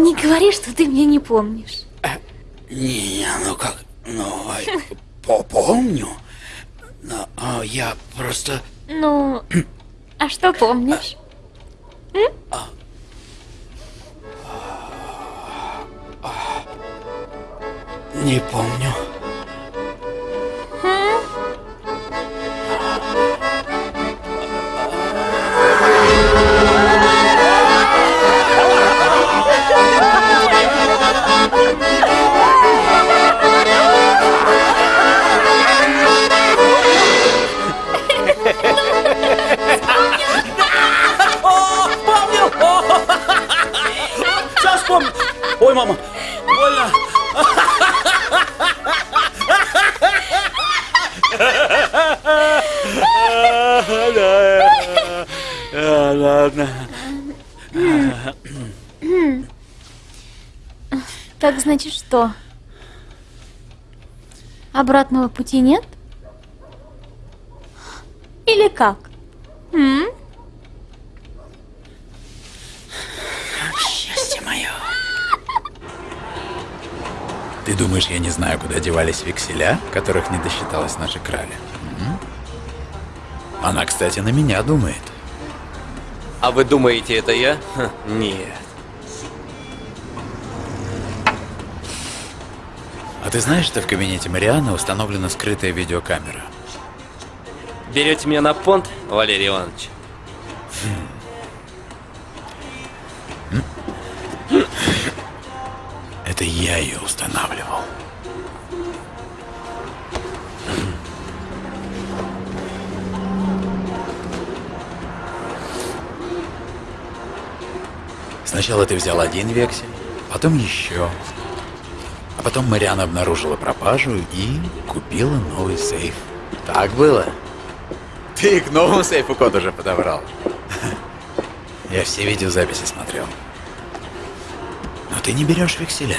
Не говори, что ты меня не помнишь. Не, ну как, ну, по- помню. Но а, я просто... Ну, а что помнишь? Не помню. Ой, мама, больно! Ладно. Так значит что? Обратного пути нет? Или как? М? Счастье мое. Ты думаешь, я не знаю, куда девались векселя, которых не досчиталась наша краля? М? Она, кстати, на меня думает. А вы думаете, это я? Ха, нет. А ты знаешь, что в кабинете Марианы установлена скрытая видеокамера? Берете меня на понт, Валерий Иванович? Это я ее устанавливал. Сначала ты взял один вексель, потом еще. А потом Мариана обнаружила пропажу и купила новый сейф. Так было? Ты к новому сейфу код уже подобрал. Я все видеозаписи смотрел. Но ты не берешь векселя.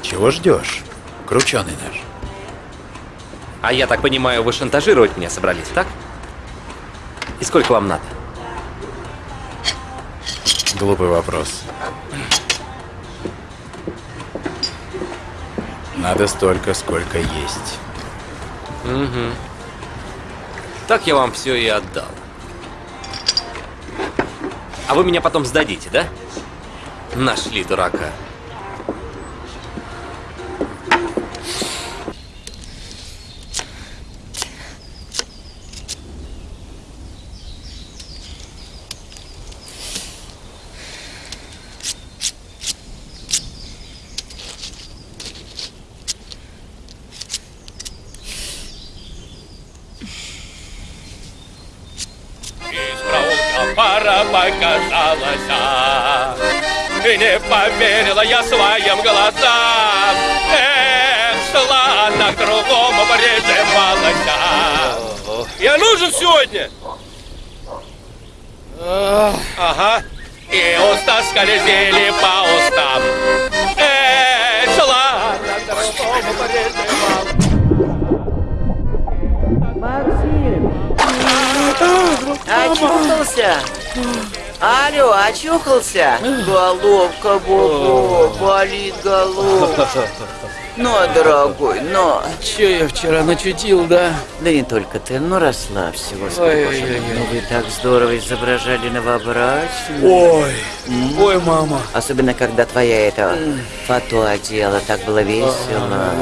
Чего ждешь, крученый наш? А я так понимаю, вы шантажировать меня собрались, так? И сколько вам надо? Глупый вопрос. Надо столько, сколько есть. Угу. Так я вам все и отдал. А вы меня потом сдадите, да? Нашли дурака. Из проулка пара показалась, И не поверила я своим глазам. Эх, шла она к другому, прижималась. Я нужен сегодня? Ага. И уста скользили по устам. Эх, шла она к другому, прижималась. Очухался? Алло, очухался? Головка, Бобо, болит головка. Ну, дорогой, но... Че я вчера начутил, да? Да не только ты, ну расслабься, господи. Ну вы так здорово изображали новобрачную. Ой, ой, мама. Особенно, когда твоя эта фату одела, так было весело.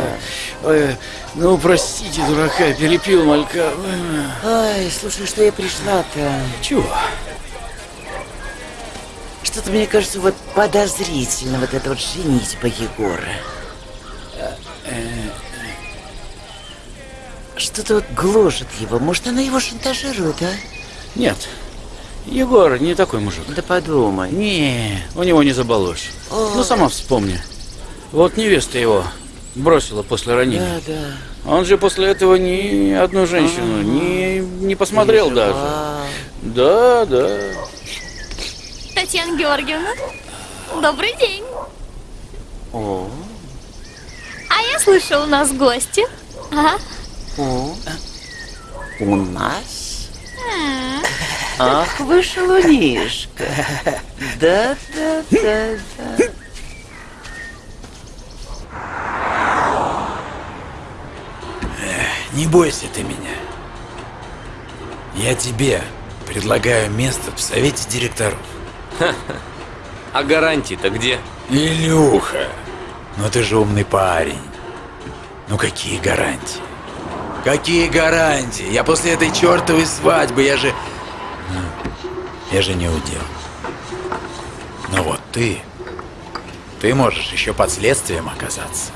Ой, ну, простите, дурака, перепил малька. Ой, слушай, что я пришла-то? Чего? Что-то мне кажется вот подозрительно вот это вот женитьба Егора. Что-то вот гложет его. Может, она его шантажирует, а? Нет, Егор не такой мужик. Да подумай. Не, у него не заболось. О. Ну, сама вспомни. Вот невеста его бросила после ранения. Да, да. Он же после этого ни одну женщину не, не посмотрел даже. Да, да. Татьяна Георгиевна, добрый день. О, А я слышала, у нас гости. Ага. о. У нас? Ах, вы шалунишка. Да, да, да, да. Не бойся ты меня. Я тебе предлагаю место в совете директоров. А гарантии-то где? Илюха, ну ты же умный парень. Ну какие гарантии? Какие гарантии? Я после этой чертовой свадьбы, я же... Ну, Я же не удел. Но вот ты... Ты можешь еще под следствием оказаться.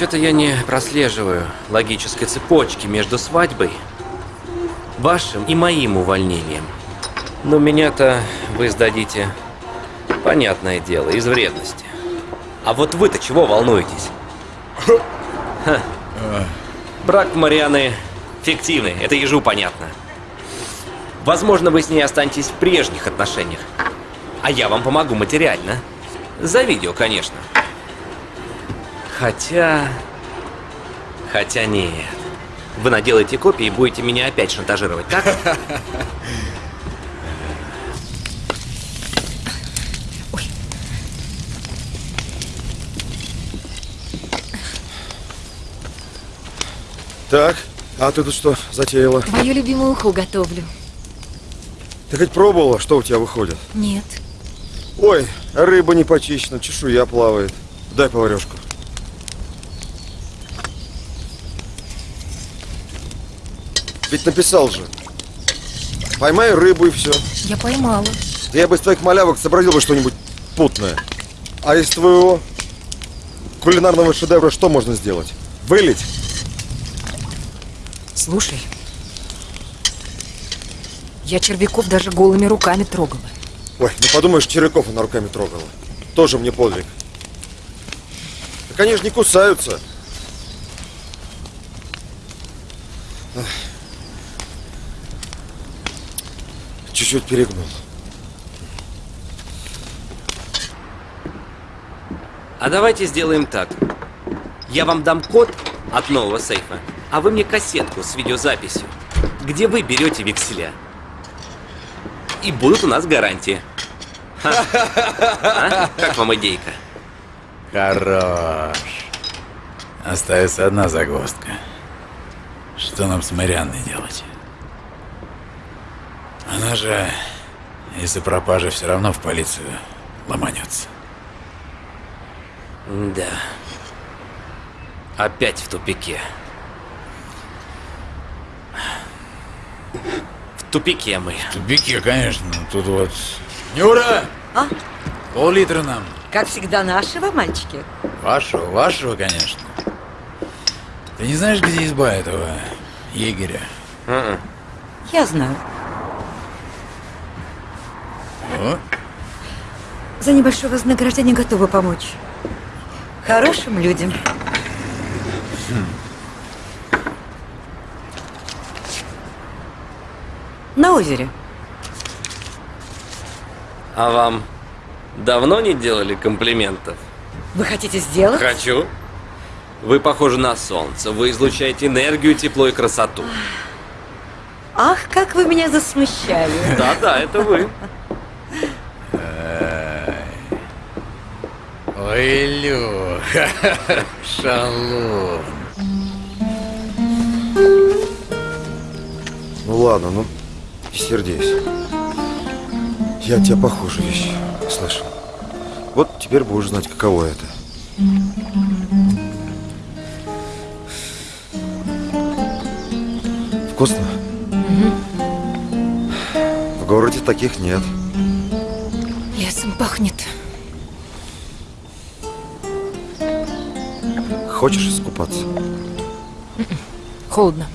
Что-то я не прослеживаю логической цепочки между свадьбой, вашим и моим увольнением. Но меня-то вы сдадите, понятное дело, из вредности. А вот вы-то чего волнуетесь? Брак Марианы фиктивный, это ежу понятно. Возможно, вы с ней останетесь в прежних отношениях. А я вам помогу материально. За видео, конечно. Хотя... Хотя нет. Вы наделаете копии и будете меня опять шантажировать, так? Так, а ты тут что затеяла? Твою любимую уху готовлю. Ты хоть пробовала, что у тебя выходит? Нет. Ой, рыба не почищена, чешуя плавает. Дай поварешку. Ведь написал же. Поймай рыбу и все. Я поймала. Да я бы из твоих малявок сообразил бы что-нибудь путное. А из твоего кулинарного шедевра что можно сделать? Вылить? Слушай, я червяков даже голыми руками трогала. Ой, ну подумаешь, червяков она руками трогала. Тоже мне подвиг. Так они же не кусаются. Чуть-чуть перегнул. А давайте сделаем так. Я вам дам код от нового сейфа, а вы мне кассетку с видеозаписью, где вы берете векселя. И будут у нас гарантии. А? Как вам идейка? Хорош. Остается одна загвоздка. Что нам с Марианной делать? Она же из-за пропажи все равно в полицию ломанется. Да. Опять в тупике. В тупике мы. В тупике, конечно. Тут вот... Нюра! А? Пол-литра нам. Как всегда нашего, мальчики? Вашего, вашего, конечно. Ты не знаешь, где изба этого егеря? Я знаю. За небольшое вознаграждение готова помочь. Хорошим людям. На озере. А вам давно не делали комплиментов? Вы хотите сделать? Хочу. Вы похожи на солнце. Вы излучаете энергию, тепло и красоту. Ах, как вы меня засмущали. Да-да, это вы. Ой, Илюха, шалун. Ну ладно, ну не сердись. Я тебя похуже вещи слышал. Вот теперь будешь знать, каково это. Вкусно? В городе таких нет. Лесом пахнет. Хочешь искупаться? Холодно.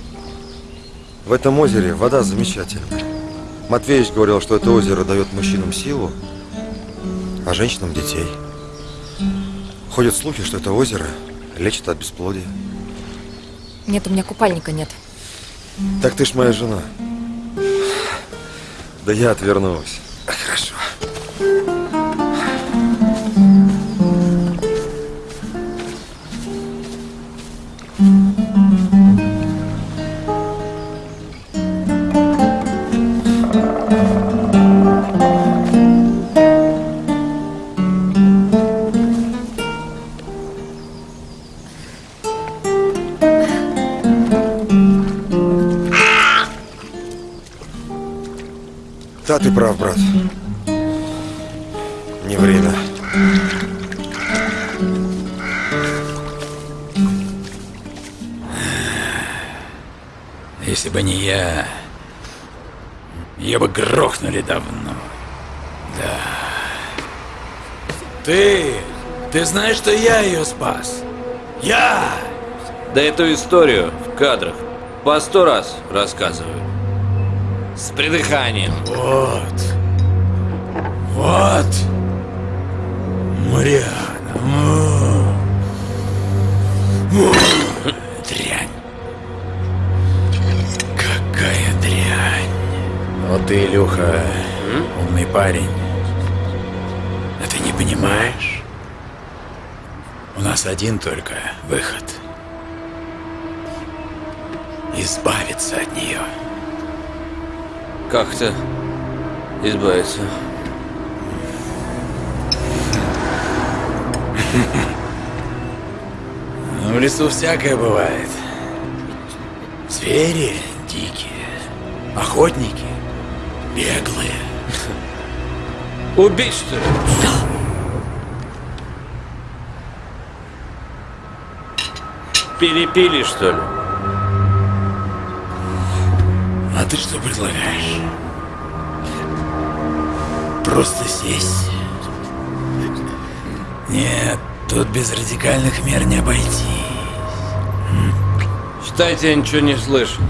В этом озере вода замечательная. Матвеевич говорил, что это озеро дает мужчинам силу, а женщинам детей. Ходят слухи, что это озеро лечит от бесплодия. Нет, у меня купальника нет. Так ты ж моя жена. Да я отвернулась. Да, ты прав, брат. Не время. Если бы не я, ее бы грохнули давно. Да. Ты, ты знаешь, что я ее спас? Я! Да эту историю в кадрах по сто раз рассказываю. С придыханием. Вот. Вот. Мариана. Дрянь. Какая дрянь. Вот ты, Илюха, умный парень. А ты не понимаешь? У нас один только выход. Избавиться от нее. Как-то избавиться. Ну, В лесу всякое бывает. Звери дикие, охотники беглые. Убить, что ли? Перепили, что ли? Ты что предлагаешь? Просто сесть? Нет, тут без радикальных мер не обойти. Считайте, я ничего не слышу.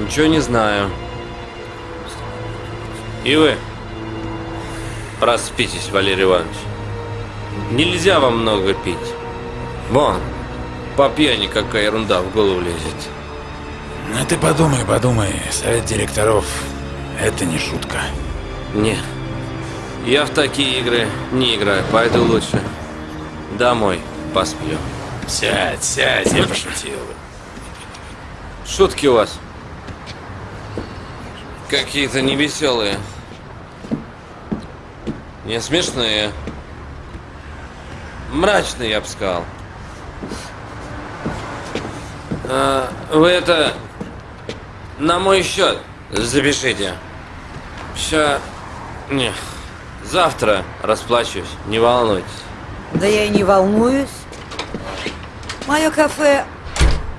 Ничего не знаю. И вы проспитесь, Валерий Иванович. Нельзя вам много пить. Вон, по пьяни какая ерунда в голову лезет. Ну ты подумай, подумай. Совет директоров — это не шутка. Не, я в такие игры не играю, пойду лучше домой посплю. Сядь, сядь, я пошутил. Шутки у вас какие-то невеселые. Не смешные. Мрачные, я бы сказал. А, вы это на мой счет запишите. Ща... Не. Завтра расплачусь, не волнуйтесь. Да я и не волнуюсь. Мое кафе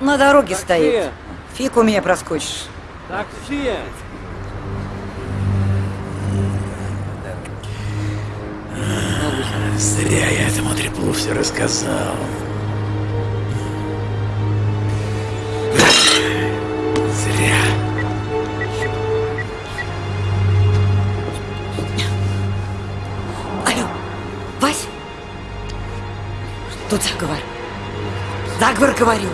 на дороге стоит. Фиг у меня проскочишь. Такси! Зря я этому треплу все рассказал. Зря. Алло, Вась? Тут заговор. Заговор, говорю.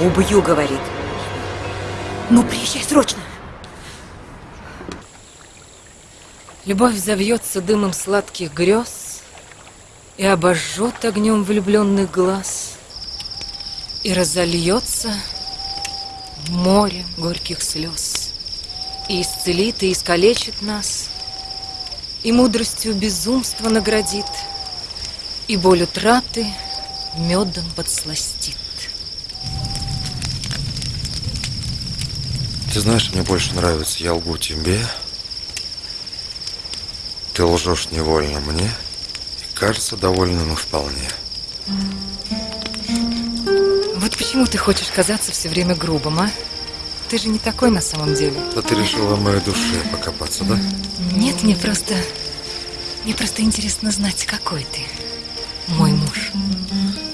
Убью, говорит. Ну, приезжай срочно. Любовь завьется дымом сладких грез И обожжет огнем влюбленных глаз И разольется море горьких слез. И исцелит и искалечит нас И мудростью безумства наградит И боль утраты медом подсластит. Ты знаешь, мне больше нравится «Я лгу тебе», ты лжешь невольно мне, и кажется довольным и вполне. Вот почему ты хочешь казаться все время грубым, а? Ты же не такой на самом деле. Да ты решила в моей душе покопаться, да? Нет, мне просто... Мне просто интересно знать, какой ты, мой муж.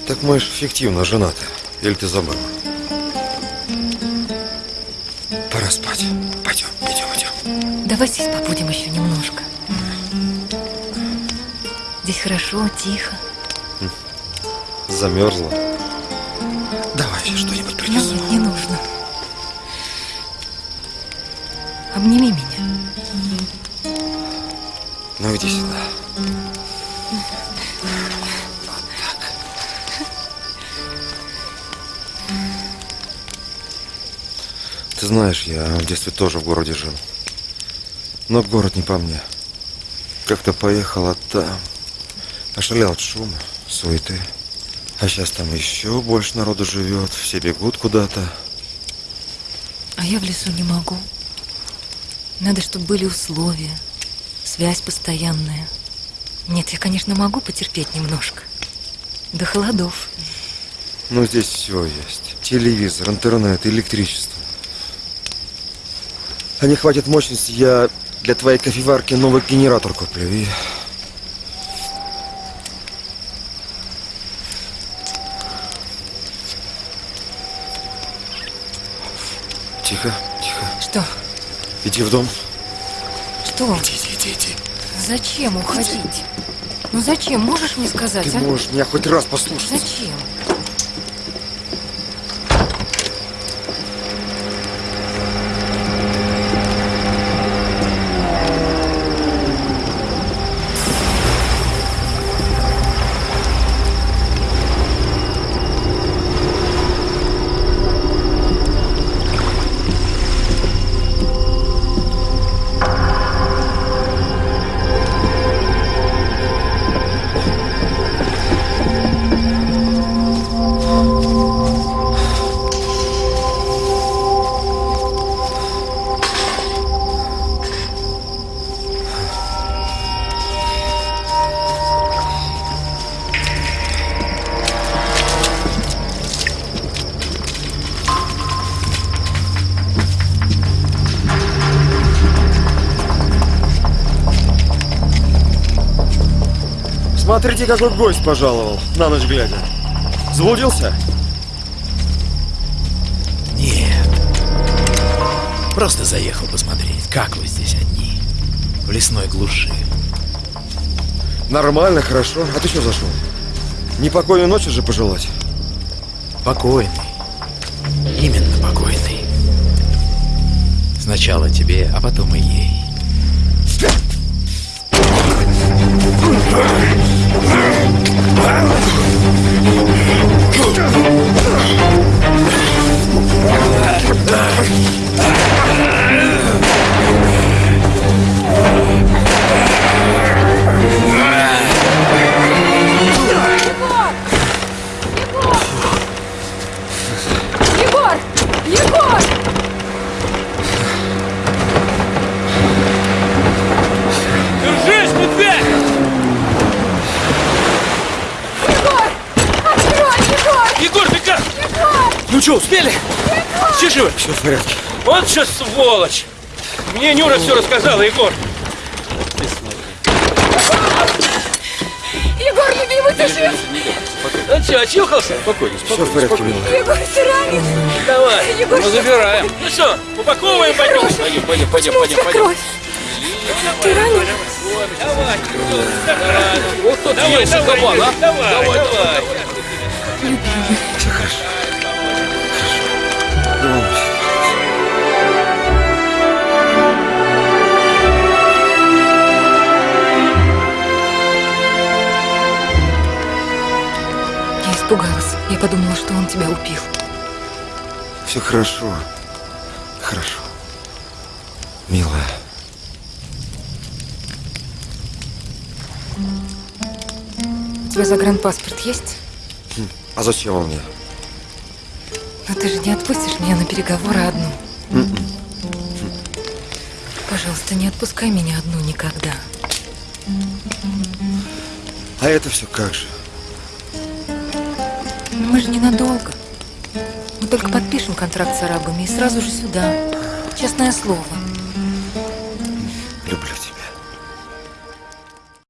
Так мы же фиктивно женаты. Или ты забыла? Пора спать. Пойдем, идем, идем. Давай здесь побудем еще немножко. Здесь хорошо, тихо. Замерзла. Знаешь, я в детстве тоже в городе жил. Но город не по мне. Как-то поехал, а там... Ошалел от шума, суеты. А сейчас там еще больше народу живет, все бегут куда-то. А я в лесу не могу. Надо, чтобы были условия, связь постоянная. Нет, я, конечно, могу потерпеть немножко. До холодов. Ну, здесь все есть. Телевизор, интернет, электричество. А не хватит мощности, я для твоей кофеварки новый генератор куплю и... Тихо, тихо. Что? Иди в дом. Что? Иди, иди, иди, иди. Зачем уходить? Ну зачем? Можешь мне сказать, Ты а? можешь меня хоть раз послушать. Зачем? Смотрите, какой гость пожаловал, на ночь глядя. Заблудился? Нет. Просто заехал посмотреть, как вы здесь одни. В лесной глуши. Нормально, хорошо. А ты что зашел? Непокойной ночи же пожелать? Покойный. Именно покойный. Сначала тебе, а потом и ей. Егор! Что, успели? Все живы? Все в порядке. Вот сейчас сволочь! Мне Нюра все рассказала, Егор. Егор, любимый, ты жив? Ну что, очухался? Спокойно, Все в порядке, милая. Егор, ты ранен? Давай. Егор, ну, забираем. Ну что, упаковываем, пойдем. Пойдем, пойдем, пойдем, пойдем, пойдем. кровь? Ты ранен? Давай. Вот тут Давай, есть давай, кабан, а? давай, Давай, давай. Все Я подумала, что он тебя убил. Все хорошо. Хорошо. Милая. У тебя загранпаспорт есть? Хм, А зачем он мне? Но ты же не отпустишь меня на переговоры одну. М-м. Пожалуйста, не отпускай меня одну никогда. А это все как же? Мы же ненадолго. Мы только подпишем контракт с арабами и сразу же сюда. Честное слово.